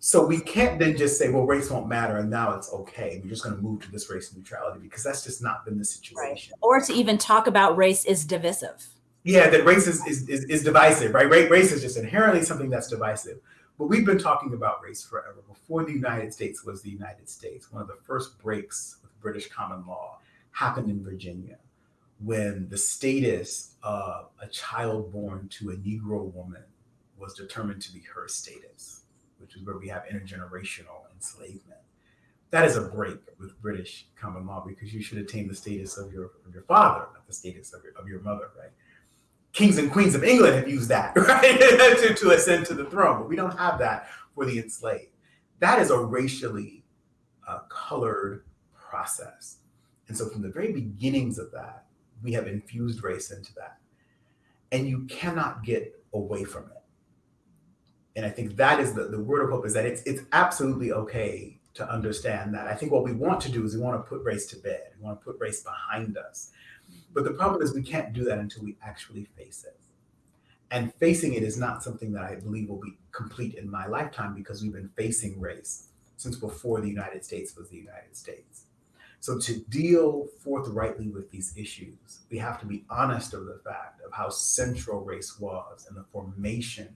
So we can't then just say, well, race won't matter and now it's okay. We're just going to move to this race neutrality because that's just not been the situation. Right. Or to even talk about race is divisive. Yeah, that race is, is, is, is divisive, right? Race is just inherently something that's divisive. But we've been talking about race forever. Before the United States was the United States, one of the first breaks with British common law happened in Virginia when the status of a child born to a Negro woman was determined to be her status which is where we have intergenerational enslavement. That is a break with British common law because you should attain the status of your of your father, not the status of your, of your mother, right? Kings and queens of England have used that, right, to, to ascend to the throne, but we don't have that for the enslaved. That is a racially uh, colored process. And so from the very beginnings of that, we have infused race into that. And you cannot get away from it and I think that is the, the word of hope is that it's it's absolutely okay to understand that. I think what we want to do is we want to put race to bed. We want to put race behind us. But the problem is we can't do that until we actually face it. And facing it is not something that I believe will be complete in my lifetime because we've been facing race since before the United States was the United States. So to deal forthrightly with these issues, we have to be honest of the fact of how central race was in the formation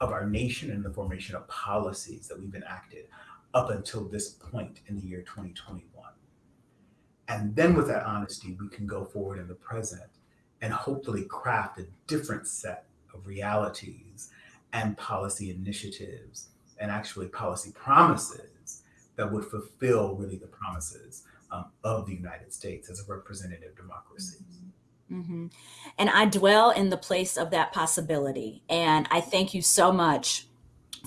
of our nation and the formation of policies that we've enacted up until this point in the year 2021. And then with that honesty, we can go forward in the present and hopefully craft a different set of realities and policy initiatives and actually policy promises that would fulfill really the promises um, of the United States as a representative democracy. Mhm. And I dwell in the place of that possibility. And I thank you so much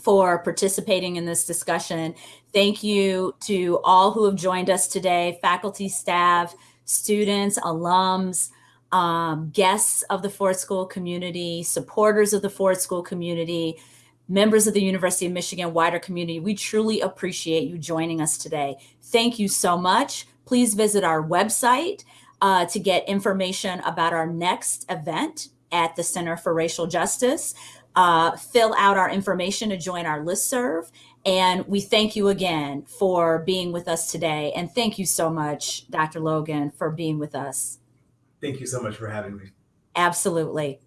for participating in this discussion. Thank you to all who have joined us today faculty, staff, students, alums, um, guests of the Ford School community, supporters of the Ford School community, members of the University of Michigan wider community. We truly appreciate you joining us today. Thank you so much. Please visit our website uh, to get information about our next event at the Center for Racial Justice. Uh, fill out our information to join our listserv. And we thank you again for being with us today. And thank you so much, Dr. Logan, for being with us. Thank you so much for having me. Absolutely.